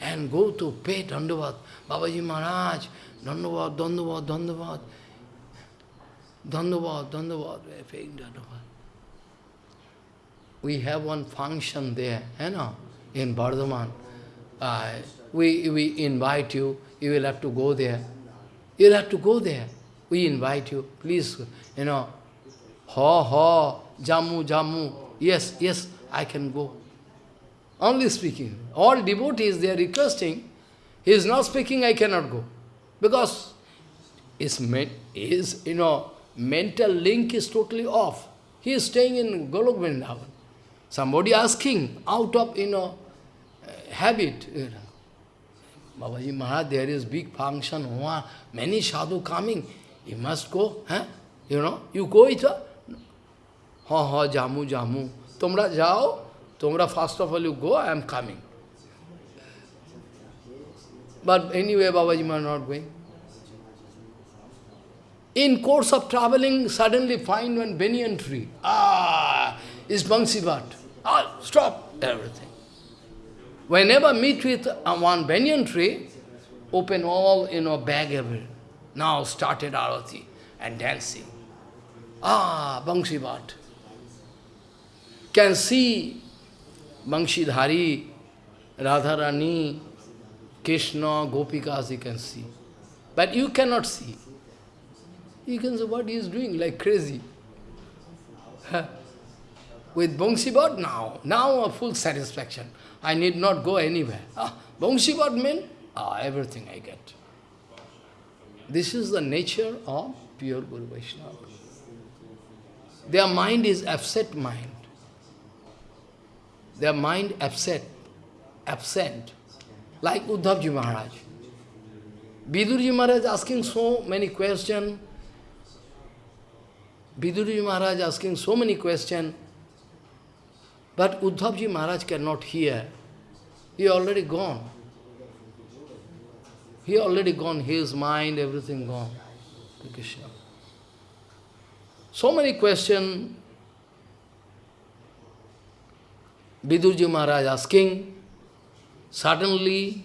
and go to pay Dandavat. Babaji Maharaj, Dandavat, Dandavat, Dandavat. Dandavat, Dandavat, we are paying Dandavat. We have one function there, you know, in Bardhaman. Uh, we, we invite you, you will have to go there. You'll have to go there. We invite you, please, you know, ha ha, jamu, jamu. Yes, yes, I can go. Only speaking. All devotees, they are requesting. He is not speaking, I cannot go. Because his, his you know, mental link is totally off. He is staying in Golok Vrindavan. Somebody asking, out of, you know, habit. Babaji Maharaj, there is big function, many sadhu coming. You must go, huh? You know, you go it. Ha ha, jamu, jamu. Tumra jao, Tomra, first of all, you go, I am coming. But anyway, Babaji are not going. In course of traveling, suddenly find one banyan tree. Ah, is Bhat. Ah, stop everything. Whenever meet with one banyan tree, open all, you know, bag everywhere. Now started arati and dancing. Ah, Bhat. Can see Bangshidhari, Radharani, Krishna, Gopikas, you can see. But you cannot see. You can see what he is doing, like crazy. <laughs> With Bangshibad, now, now a full satisfaction. I need not go anywhere. Ah, what means, ah, everything I get. This is the nature of pure Guru Vaishnava. Their mind is upset mind their mind upset, absent, like Uddhavji Maharaj. Vidurji Maharaj asking so many questions, Vidurji Maharaj asking so many questions, but Uddhavji Maharaj cannot hear. He already gone. He already gone, his mind, everything gone. Krishna. So many questions Vidurji Maharaj asking, suddenly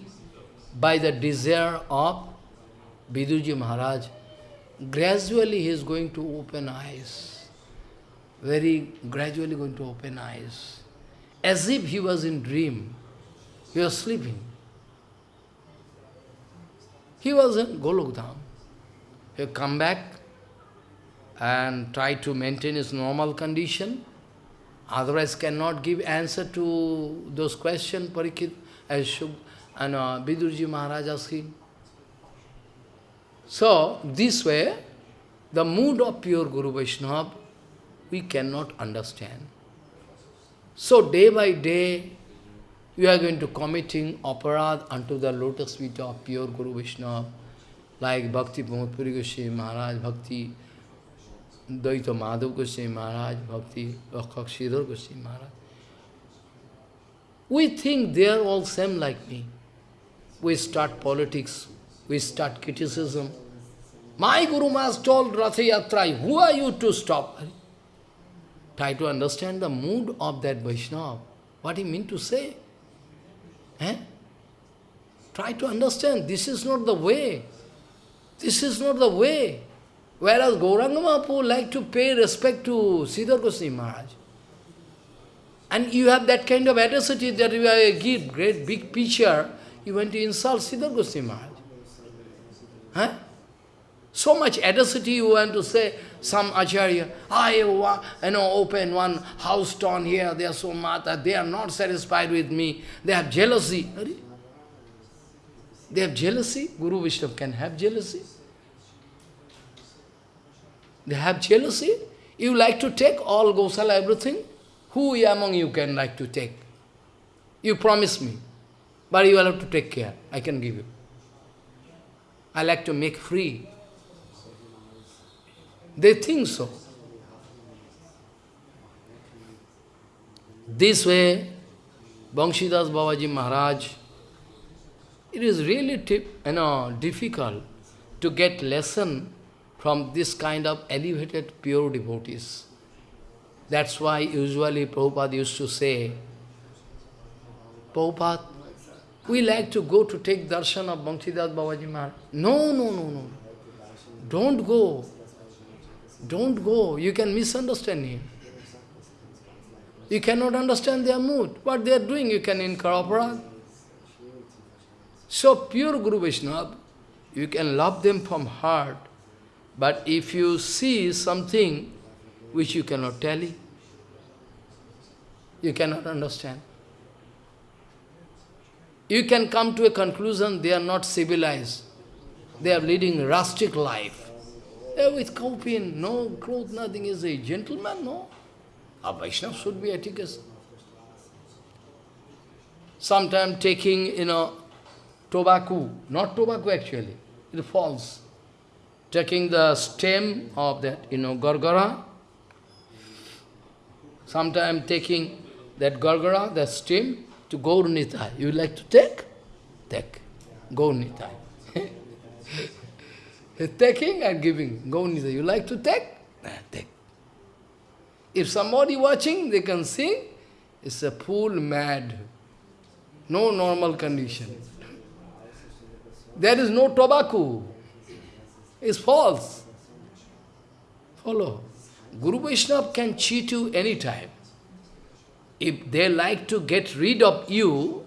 by the desire of Vidurji Maharaj, gradually he is going to open eyes. Very gradually going to open eyes. as if he was in dream. He was sleeping. He was in Golokdham. He come back and try to maintain his normal condition. Otherwise cannot give answer to those questions Parikit as and uh, Vidurji Maharaj asking. So, this way, the mood of pure Guru Vaishnava, we cannot understand. So, day by day, you are going to committing aparad unto the lotus feet of pure Guru Vaishnava, like Bhakti Pramod Puri Goswami Maharaj, Bhakti Daita Madhav Goswami Maharaj, Bhakti Rakshak Sridhar Goswami Maharaj. We think they are all same like me. We start politics, we start criticism. My Guru Maharaj told Ratha Yatra, who are you to stop? Try to understand the mood of that Vaishnava, what he meant to say. Eh? Try to understand, this is not the way. This is not the way. Whereas Gauranga Mahaprabhu like to pay respect to Sridhar Goswami Maharaj. And you have that kind of audacity that you are a give great big picture, you want to insult Sridhar Goswami Maharaj. Huh? So much audacity you want to say, some acharya, I you know, open one house town here, they are so mata, they are not satisfied with me, they have jealousy. They have jealousy? Guru Vishnu can have jealousy? They have jealousy. You like to take all Gosala, everything? Who among you can like to take? You promise me. But you will have to take care. I can give you. I like to make free. They think so. This way, Banshidas Babaji Maharaj, it is really you know, difficult to get lesson from this kind of elevated pure devotees. That's why usually Prabhupada used to say, Prabhupada, we like to go to take darshan of Banshidas Babaji Maharaj. No, no, no, no. Don't go. Don't go. You can misunderstand him. You cannot understand their mood. What they are doing, you can incorporate. So pure Guru Vaishnava, you can love them from heart. But if you see something which you cannot tell, you cannot understand. You can come to a conclusion they are not civilized. They are leading rustic life. They with kaupin, no clothes, nothing. Is a gentleman? No. A Vaishnava should be etiquette. Sometimes taking, you know, tobacco, not tobacco actually, it falls taking the stem of that, you know, gargara, sometimes taking that gargara, the stem, to Gaur. You like to take? Take. Gaur. <laughs> taking and giving. Gaur Nitai. You like to take? take. If somebody watching, they can see, it's a fool mad. No normal condition. There is no tobacco is false. Follow. Guru Vaishnava can cheat you anytime. If they like to get rid of you,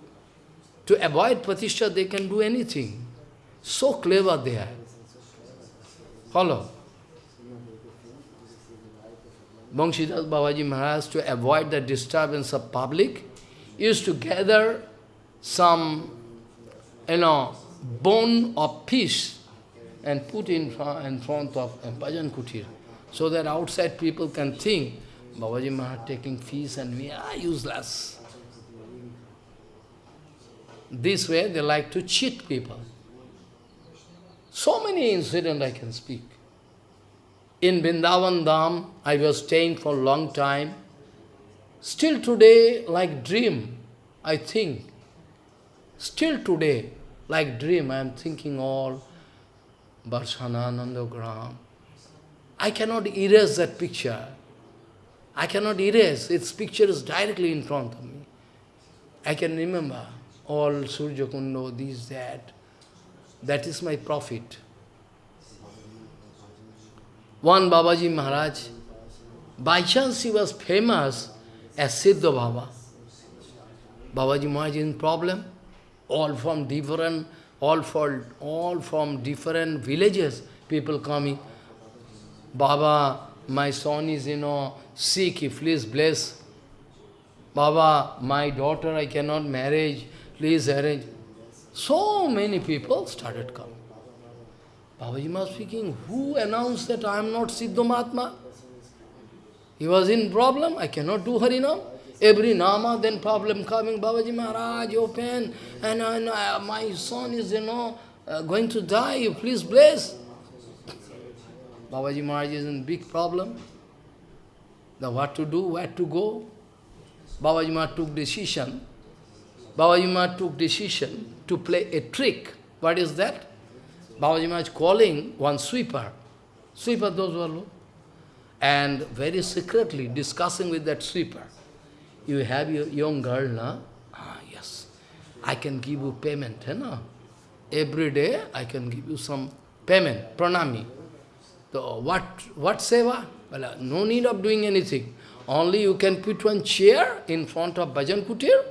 to avoid Pratishtha, they can do anything. So clever they are. Follow. Banshidas Babaji Maharaj, to avoid the disturbance of public, used to gather some, you know, bone of peace and put in front, in front of bhajan kutir, so that outside people can think, Babaji Maharaj taking fees and we are useless. This way they like to cheat people. So many incidents I can speak. In Vrindavan Dham, I was staying for a long time. Still today, like dream, I think. Still today, like dream, I am thinking all Gram. I cannot erase that picture. I cannot erase. Its picture is directly in front of me. I can remember all Surya this, that. That is my profit. One Babaji Maharaj, by chance he was famous as Siddha Baba. Babaji Maharaj in problem. All from different, all for, all from different villages, people coming. Baba, my son is, you know, sick, please bless. Baba, my daughter, I cannot marry, please arrange. So many people started coming. Babaji was speaking, who announced that I am not Siddha Mahatma? He was in problem, I cannot do Harinam. Every Nama, then problem coming, Babaji Maharaj, open, and, and uh, my son is, you know, uh, going to die, you please bless. Babaji Maharaj is in big problem. The what to do, where to go. Babaji Maharaj took decision. Babaji Maharaj took decision to play a trick. What is that? Babaji Maharaj calling one sweeper. Sweeper, those were and very secretly discussing with that sweeper. You have your young girl, na? Ah, yes. I can give you payment, you know? Every day I can give you some payment, pranami. So what, what seva? Well, no need of doing anything. Only you can put one chair in front of Bhajan Kutir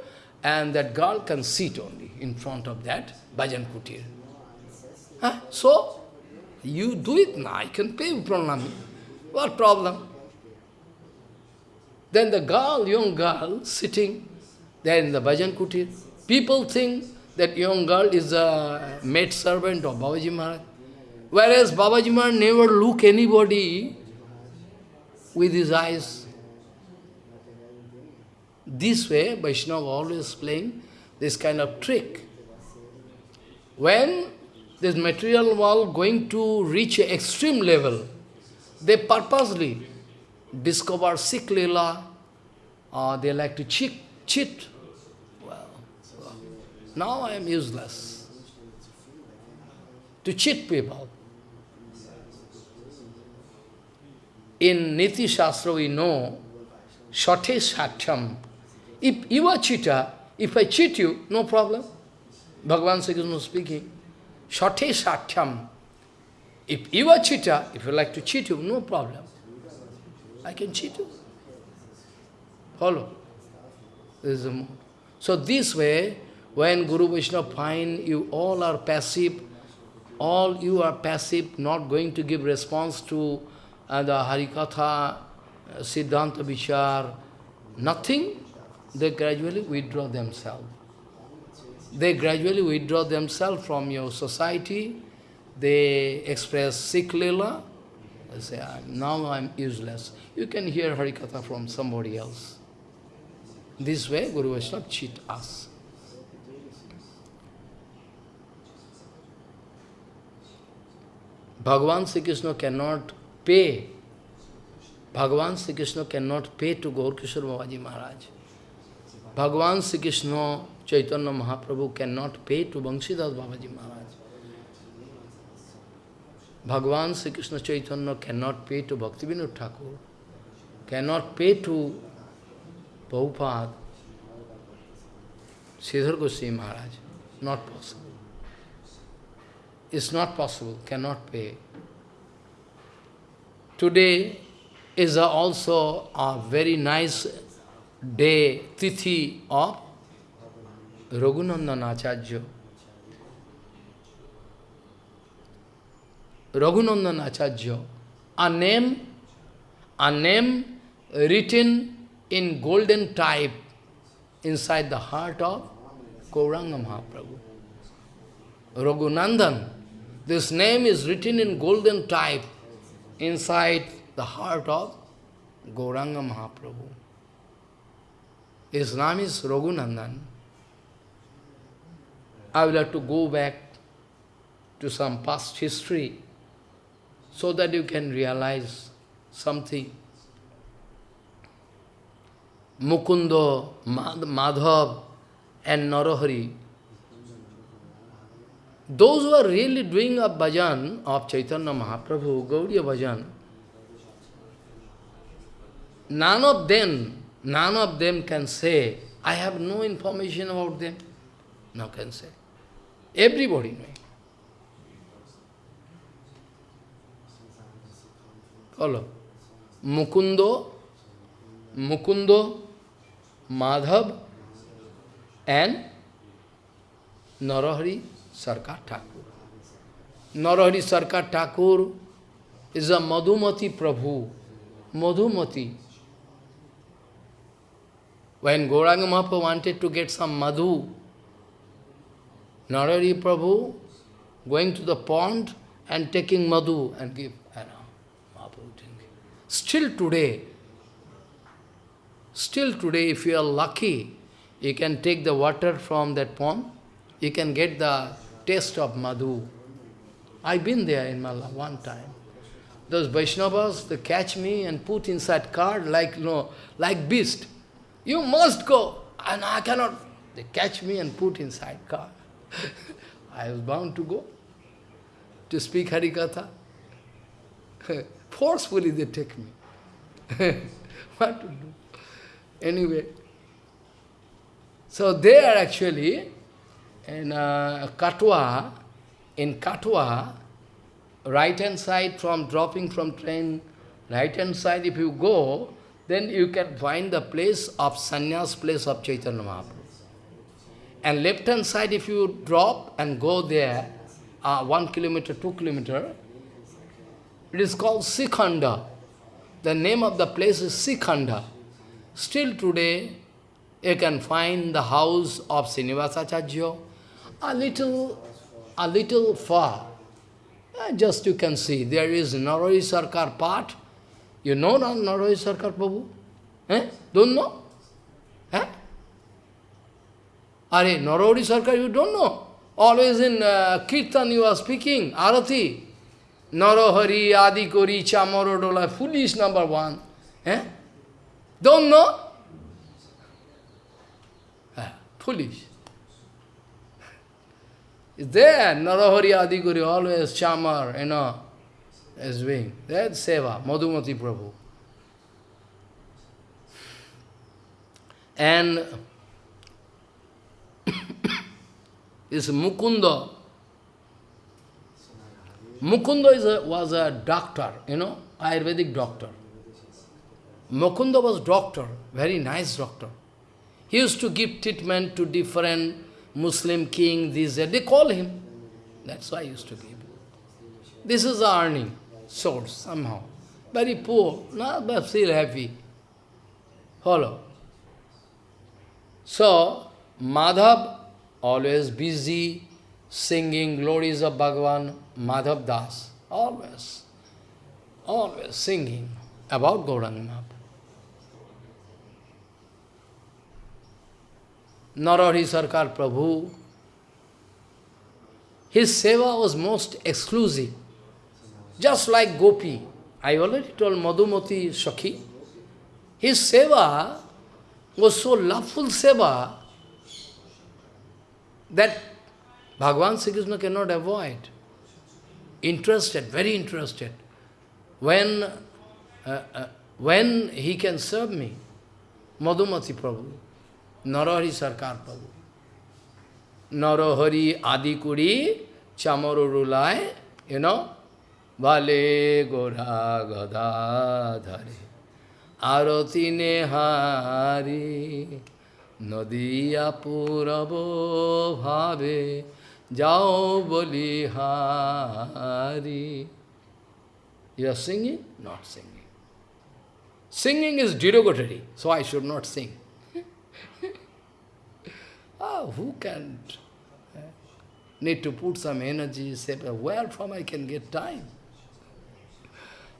and that girl can sit only in front of that Bhajan Kutir. Huh? So, you do it now, I can pay you pranami. What problem? Then the girl, young girl, sitting there in the Bhajan Kutir, people think that young girl is a maid servant of Babaji Maharaj. Whereas Babaji Maharaj never look anybody with his eyes. This way, Vaishnava always playing this kind of trick. When this material world going to reach extreme level, they purposely discover Sikh Leela, uh, they like to cheat. cheat. Well, well, now I am useless. To cheat people. In Niti Shastra we know, Shate Satyam. If you are cheater, if I cheat you, no problem. Bhagavan Sri Krishna speaking. Shate Satyam. If you are cheater, if you like to cheat you, no problem. I can cheat you. Follow. This is the mode. So this way, when Guru Vishnu find you all are passive, all you are passive, not going to give response to uh, the Harikatha, uh, Siddhanta Vichar, nothing, they gradually withdraw themselves. They gradually withdraw themselves from your society, they express Sikh Lila, they say, ah, now I am useless. You can hear Harikatha from somebody else. This way, Guru Vaishnava cheat us. Bhagavan Sri Krishna cannot pay. Bhagavan Sri Krishna cannot pay to Gaur Kishore Babaji Maharaj. Bhagavan Sri Krishna Chaitanya Mahaprabhu cannot pay to Banshidas Babaji Maharaj. Bhagavan Sri Krishna Chaitanya cannot pay to Bhaktivinoda Thakur, cannot pay to Prabhupada, Sridhar Goswami Maharaj. Not possible. It's not possible, cannot pay. Today is also a very nice day, tithi of Raghunandan Acharya. Raghunandan Acharya, a name, a name written in golden type inside the heart of Gauranga Mahaprabhu. Raghunandan, this name is written in golden type inside the heart of Gauranga Mahaprabhu. His name is Raghunandan. I will have to go back to some past history so that you can realize something. Mukundo, Madhav and Narahari, those who are really doing a bhajan of Chaitanya Mahaprabhu, Gaudiya bhajan, none of them, none of them can say, I have no information about them. No can say. Everybody knows. Follow. Mukundo, Mukundo, Madhav, and Narahari Sarkar Thakur. Narahari Sarkar Thakur is a Madhumati Prabhu. Madhumati. When Gauranga Mahaprabhu wanted to get some madhu, Narahari Prabhu going to the pond and taking madhu and uh, give. Still today, still today, if you are lucky, you can take the water from that pond, you can get the taste of madhu. I've been there in Malla one time. Those Vaishnavas, they catch me and put inside car like, you know, like beast. You must go. And I cannot. They catch me and put inside car. <laughs> I was bound to go to speak Harikatha. <laughs> Forcefully they take me. <laughs> what to do? Anyway. So they are actually in uh, Katwa, in Katwa, right hand side from dropping from train, right hand side if you go, then you can find the place of sannyas place of Chaitanya Mahaprabhu. And left hand side if you drop and go there, uh, one kilometer, two kilometer, it is called Srikhanda. The name of the place is Srikhanda. Still today, you can find the house of Srinivasacharya, a little, a little far. Uh, just you can see, there is Narari Sarkar part. You know Narari Sarkar Prabhu? Eh? Don't know? Eh? Are Narari Sarkar you don't know? Always in uh, Kirtan you are speaking, Arati. Narahari, Adi Kori, Chamorodola, foolish number one. Eh? Don't know? Ah, foolish. Is there, Narahari, Adi Kori, always Chamar, you know, is doing. That's Seva, Madhumati Prabhu. And <coughs> is Mukunda. Mukunda is a, was a doctor, you know, Ayurvedic doctor. Mukunda was doctor, very nice doctor. He used to give treatment to different Muslim king, these, they call him. That's why I used to give. This is the earning source, somehow. Very poor, not, but still happy. Follow. So, Madhav, always busy, singing glories of Bhagavan, Madhav Das, always, always singing about Gauranga Mahaprabhu. Sarkar Prabhu, his seva was most exclusive. Just like Gopi, I already told Madhumati Shakhi, his seva was so loveful seva that Bhagavan Sri Krishna cannot avoid. Interested, very interested. When, uh, uh, when he can serve me, Madhumati Prabhu, Narahari Sarkar Prabhu. Narahari Adikuri Chamarurulai, you know, वाले गोरा गदाधरे। आरती ने हारी नदिया पूरब भावे, जाओ बोली हारी you are singing not singing singing is derogatory so I should not sing who can need to put some energy say well from I can get time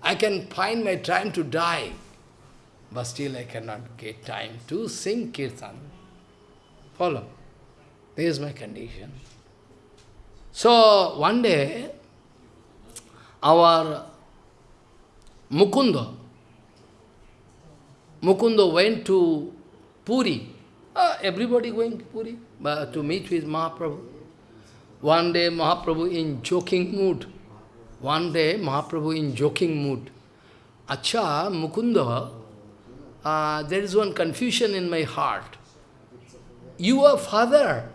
I can find my time to die, but still I cannot get time to sing kirtan. Follow. This is my condition. So, one day, our Mukunda, Mukunda went to Puri. Uh, everybody going to Puri uh, to meet with Mahaprabhu. One day, Mahaprabhu in joking mood. One day, Mahaprabhu in joking mood. Acha, Mukunda, uh, there is one confusion in my heart you are father,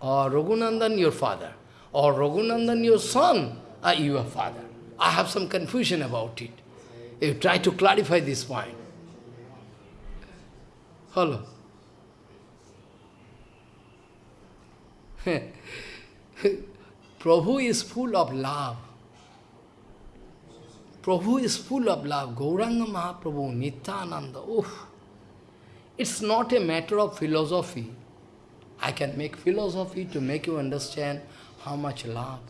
or Raghunandan your father, or Raghunandan your son, are you are father. I have some confusion about it. You try to clarify this point. Hello. <laughs> Prabhu is full of love. Prabhu is full of love. Gauranga Mahaprabhu, Nityananda, oof. It's not a matter of philosophy. I can make philosophy to make you understand how much love.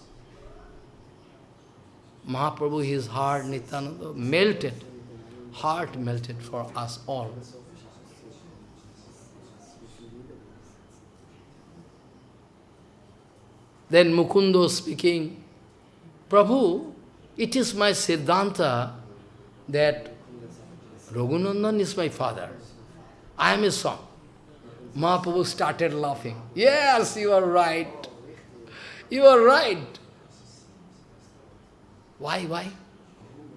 Mahaprabhu, his heart, Nityananda, melted, heart melted for us all. Then Mukundo speaking, Prabhu, it is my Siddhanta that Raghunandan is my father. I am his son. Mahaprabhu started laughing. Yes, you are right. You are right. Why, why?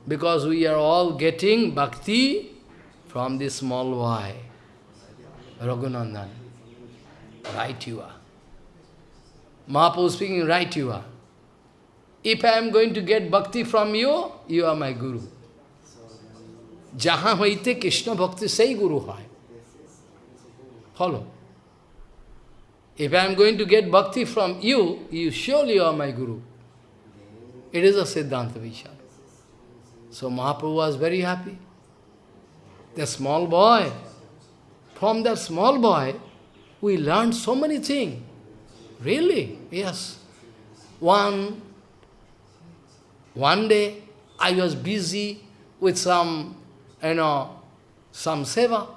Because we are all getting bhakti from this small boy, Raghunandan. Right you are. Mahaprabhu speaking, right you are. If I am going to get bhakti from you, you are my guru. Jahan hoite Krishna bhakti say guru hai. Follow. If I am going to get bhakti from you, you surely are my guru. It is a Siddhanta Vishal. So Mahaprabhu was very happy. The small boy, from that small boy, we learned so many things. Really? Yes. One, one day, I was busy with some, you know, some seva.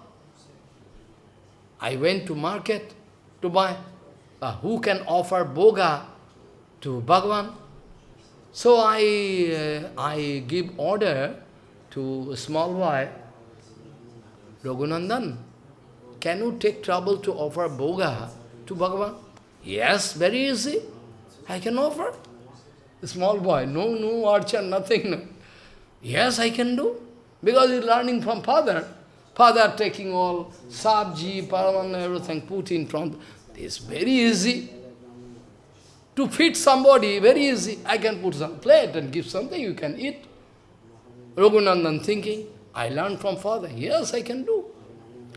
I went to market to buy. Uh, who can offer bhoga to Bhagwan? So I, uh, I give order to a small boy, Raghunandan, can you take trouble to offer bhoga to Bhagavan? Yes, very easy. I can offer. Small boy, no, no archer, nothing. No. Yes, I can do. Because he's learning from father. Father taking all sabji, paraman, everything, put in front. It's very easy. To feed somebody, very easy. I can put some plate and give something, you can eat. Raghunandan thinking, I learned from father. Yes, I can do.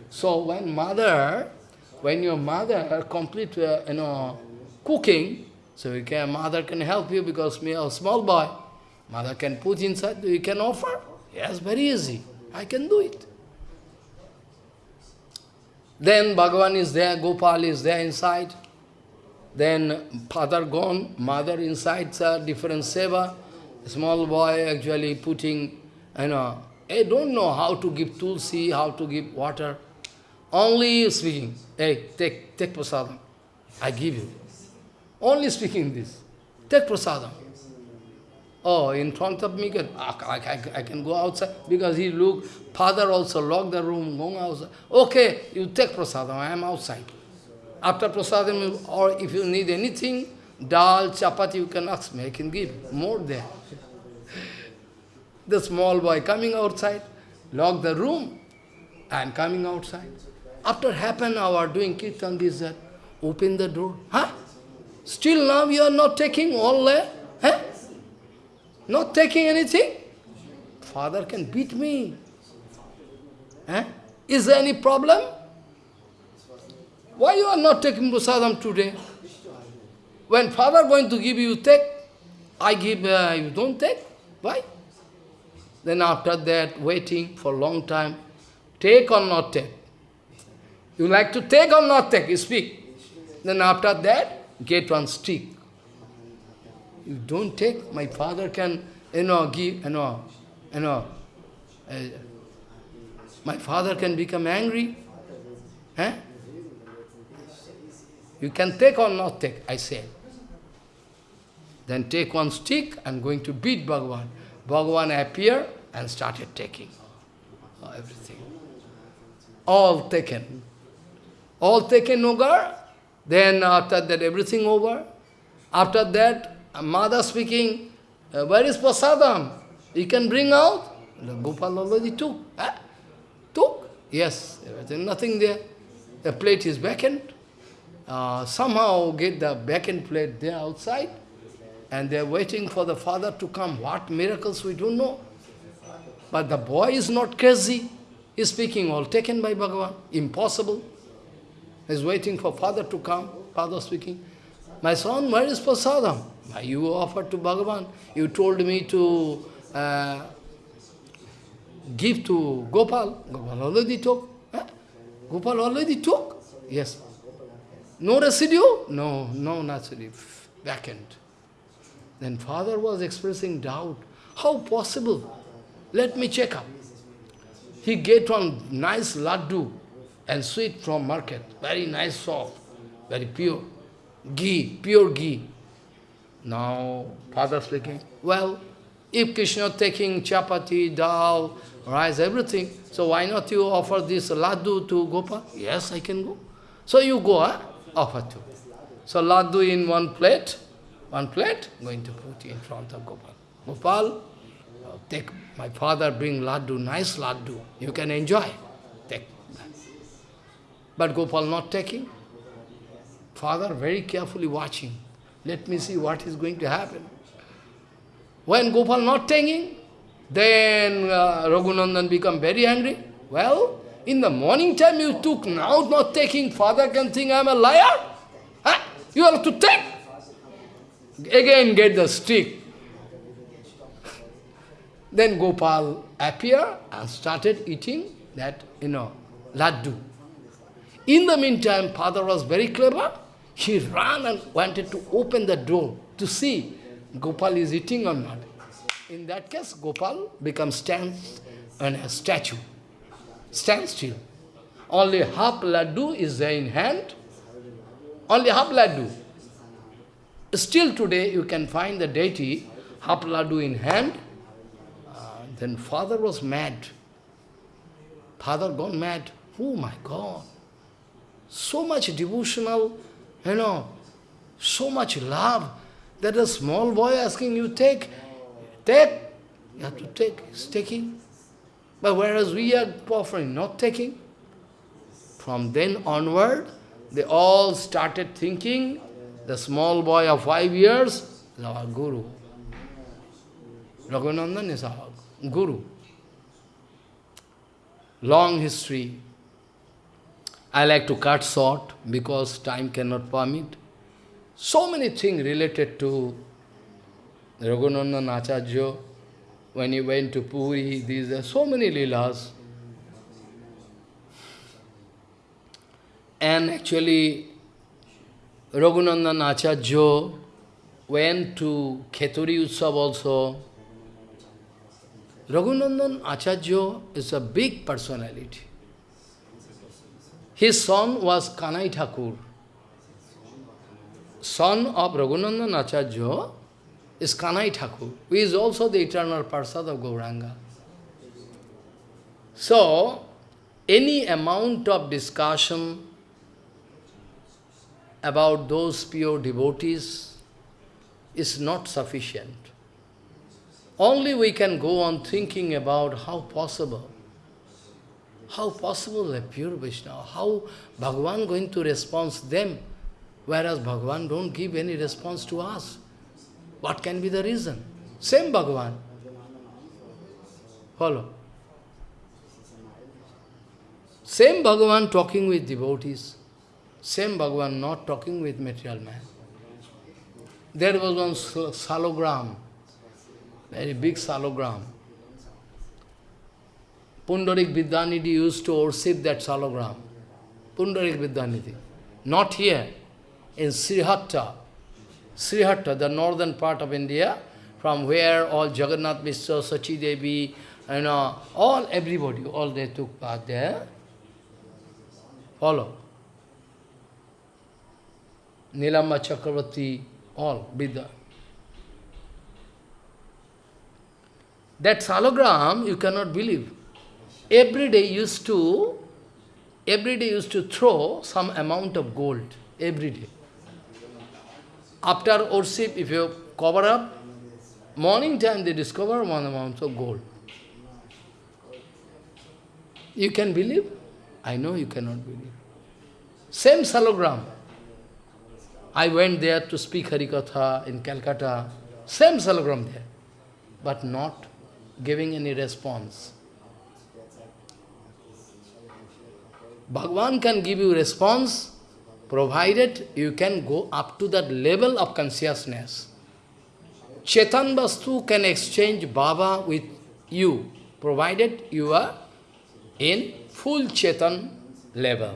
So when mother when your mother complete, uh, you know, cooking, so you can, mother can help you because me a small boy, mother can put inside, you can offer. Yes, very easy. I can do it. Then Bhagavan is there, Gopal is there inside. Then father gone, mother inside, sir, different seva. Small boy actually putting, you know, I don't know how to give tulsi, how to give water. Only speaking, hey, take, take prasadam. I give you. Only speaking this. Take prasadam. Oh, in front of me, can, ah, I, I, I can go outside. Because he look, father also lock the room, going outside. Okay, you take prasadam, I am outside. After prasadam, or if you need anything, dal, chapati, you can ask me, I can give more there. <laughs> the small boy coming outside, lock the room, and coming outside. After half an hour doing kirtan, this, that, open the door. Huh? Still now you are not taking all there? Huh? Not taking anything? Father can beat me. Eh? Is there any problem? Why you are not taking prasadam today? When father going to give you, take. I give, uh, you don't take. Why? Then after that, waiting for long time, take or not take. You like to take or not take, you speak. Then after that, get one stick. You don't take, my father can, you know, give, you know, you know, uh, my father can become angry. Eh? You can take or not take, I say. Then take one stick, I'm going to beat Bhagavan. Bhagavan appeared and started taking everything. All taken all taken over, then after that everything over. After that, mother speaking, uh, where is prasadam? You can bring out? Gopal already took. Huh? Took? Yes, everything, nothing there. The plate is vacant. Uh, somehow get the vacant plate there outside, and they're waiting for the father to come. What miracles, we don't know. But the boy is not crazy. He's speaking all taken by Bhagavan. Impossible is waiting for father to come, father speaking. My son, where is prasadam? You offered to Bhagavan. You told me to uh, give to Gopal. Gopal already took. Huh? Gopal already took. Yes. No residue? No, no residue. Vacant. Then father was expressing doubt. How possible? Let me check up. He get one nice laddu and sweet from market. Very nice soft, very pure. Ghee, pure ghee. Now, father speaking, well, if Krishna taking chapati, dal, rice, everything, so why not you offer this laddu to Gopal? Yes, I can go. So you go, huh? offer to. So laddu in one plate, one plate, going to put in front of Gopal. Gopal, take, my father bring laddu, nice laddu, you can enjoy. But Gopal not taking. Father very carefully watching. Let me see what is going to happen. When Gopal not taking, then uh, Raghunandan become very angry. Well, in the morning time you took, now not taking, father can think I am a liar. Huh? You have to take. Again get the stick. then Gopal appear and started eating that, you know, laddu. In the meantime, father was very clever. He ran and wanted to open the door to see Gopal is eating or not. In that case, Gopal becomes stands on a statue. Stand still. Only half laddu is there in hand. Only half laddu. Still today you can find the deity, half laddu in hand. Uh, then father was mad. Father gone mad. Oh my God. So much devotional, you know, so much love that a small boy asking you, take, take, you have to take, he's taking. But whereas we are offering, not taking, from then onward, they all started thinking, the small boy of five years our guru. Raghunandan is our guru. Long history. I like to cut short because time cannot permit. So many things related to Raghunandan Acharya, when he went to Puri, these are so many leelas. And actually, Raghunandan Acharya went to Kheturi Utsav also. Raghunandan Acharya is a big personality. His son was Kanai Thakur. Son of Raghunandan Acharya is Kanai Thakur, who is also the eternal Parsad of Gauranga. So, any amount of discussion about those pure devotees is not sufficient. Only we can go on thinking about how possible, how possible a pure Vaishnava, how Bhagavan going to respond them, whereas Bhagavan don't give any response to us. What can be the reason? Same Bhagavan. Follow. Same Bhagavan talking with devotees. Same Bhagavan not talking with material man. There was one salogram, very big salogram. Pundarik Vidyanidhi used to worship that salogram. Pundarik Vidyanidhi. Not here, in Srihatta, Srihatta, the northern part of India, from where all Jagannath Mishra, Sachi Devi, you know, all, everybody, all they took part there. Follow. Nilamba Chakravarti, all, Vidya. That salogram, you cannot believe. Every day used to, every day used to throw some amount of gold, every day. After worship, if you cover up, morning time they discover one amount of gold. You can believe? I know you cannot believe. Same salogram. I went there to speak Harikatha in Calcutta. Same salogram there. But not giving any response. Bhagwan can give you response provided you can go up to that level of consciousness. Chetan Vastu can exchange Baba with you, provided you are in full Chetan level.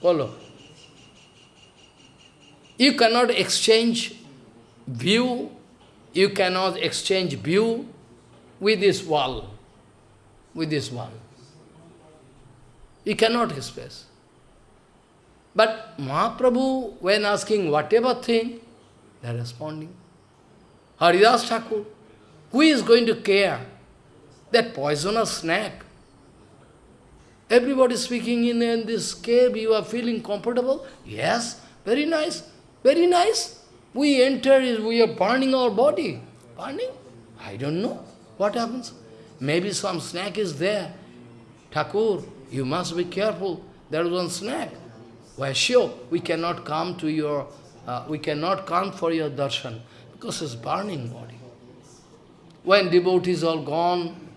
Follow. You cannot exchange view, you cannot exchange view with this wall, with this wall. You cannot express. But Mahaprabhu, when asking whatever thing, they are responding. Haridas Thakur, who is going to care? That poisonous snake. Everybody speaking in, in this cave, you are feeling comfortable? Yes, very nice, very nice. We enter, we are burning our body. Burning? I don't know. What happens? Maybe some snake is there. Thakur, you must be careful. There is one snake. Why sure, we cannot come to your, uh, we cannot come for your darshan, because it's burning body. When devotees are gone,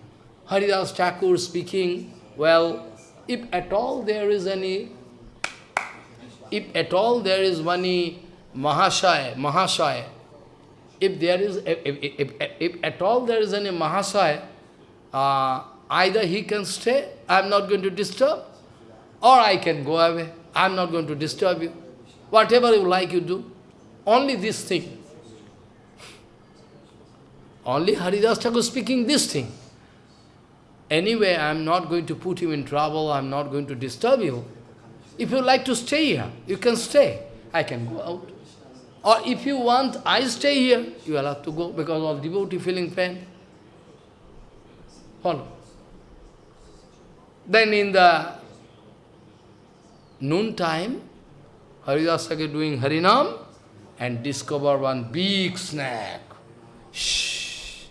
Haridas Thakur speaking, well, if at all there is any, if at all there is any Mahashaya, Mahashaya, if there is, if, if, if, if at all there is any Mahashaya, uh, either he can stay, I am not going to disturb, or I can go away. I am not going to disturb you. Whatever you like, you do. Only this thing. Only Haridas Thakur speaking this thing. Anyway, I am not going to put you in trouble, I am not going to disturb you. If you like to stay here, you can stay. I can go out. Or if you want, I stay here, you will have to go because of devotee feeling pain. Follow. Then in the noon time, Haridas Thakur doing Harinam and discover one big snake. Shh,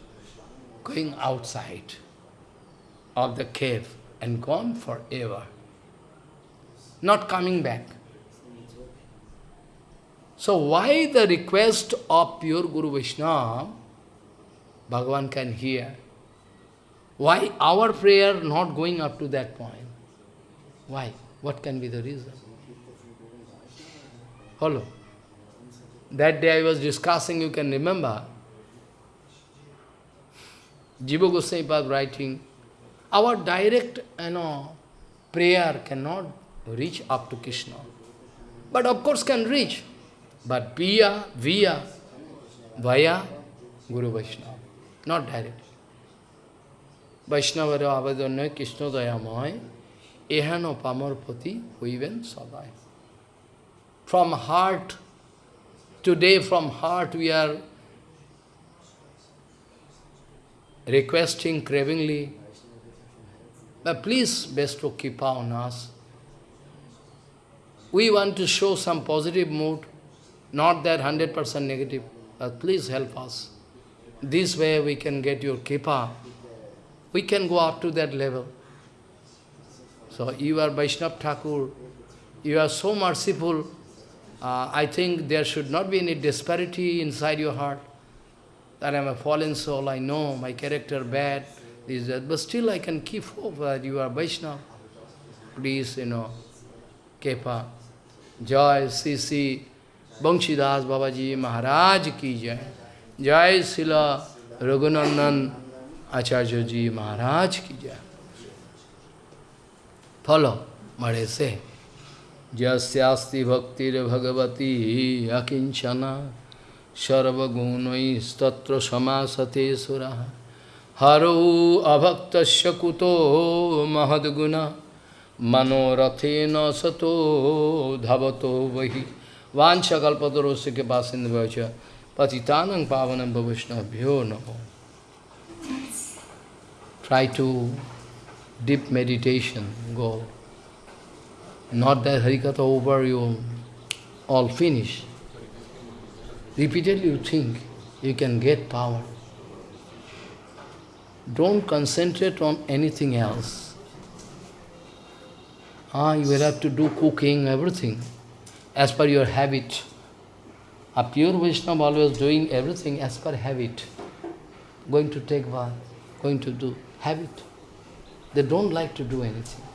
going outside of the cave and gone forever. Not coming back. So why the request of pure Guru Vishnu, Bhagavan can hear? Why our prayer not going up to that point? Why? What can be the reason? Hello. That day I was discussing, you can remember, Jiva Goswami was writing, our direct you know, prayer cannot reach up to Krishna. But of course can reach. But via, via, via Guru Vaishnava, not directly. Vaishnavara avadanya Krishna dayamoy ehano pamarpati huiven sadai. From heart, today from heart we are requesting cravingly, but please bestow keep on us. We want to show some positive mood, not that 100% negative, but please help us. This way we can get your kripa. We can go up to that level. So you are Vaishnav Thakur, you are so merciful, uh, I think there should not be any disparity inside your heart. That I am a fallen soul, I know my character bad, this, that, but still I can keep hope that you are Vaishnav. Please, you know, Kepa, Joy, Sisi, Banshidas Babaji Maharaj ki jai. Jai Srila Raghunandan Acharya ji Maharaj ki jai. Follow I say. Jasyasti bhaktir bhagavati akinchana sarvagunai statra samasate sura haro abhaktasya kuto mahadguna manorathena sato dhavato vahi vancha kalpatarosya ke pasindavacha patitanang pavanam bhavishnabhyo namo. Try to deep meditation, go. Not that Harikatha over, you all finish. Repeatedly you think you can get power. Don't concentrate on anything else. Ah, you will have to do cooking, everything, as per your habit. A pure Vaishnava always doing everything as per habit. Going to take bath, going to do habit. They don't like to do anything.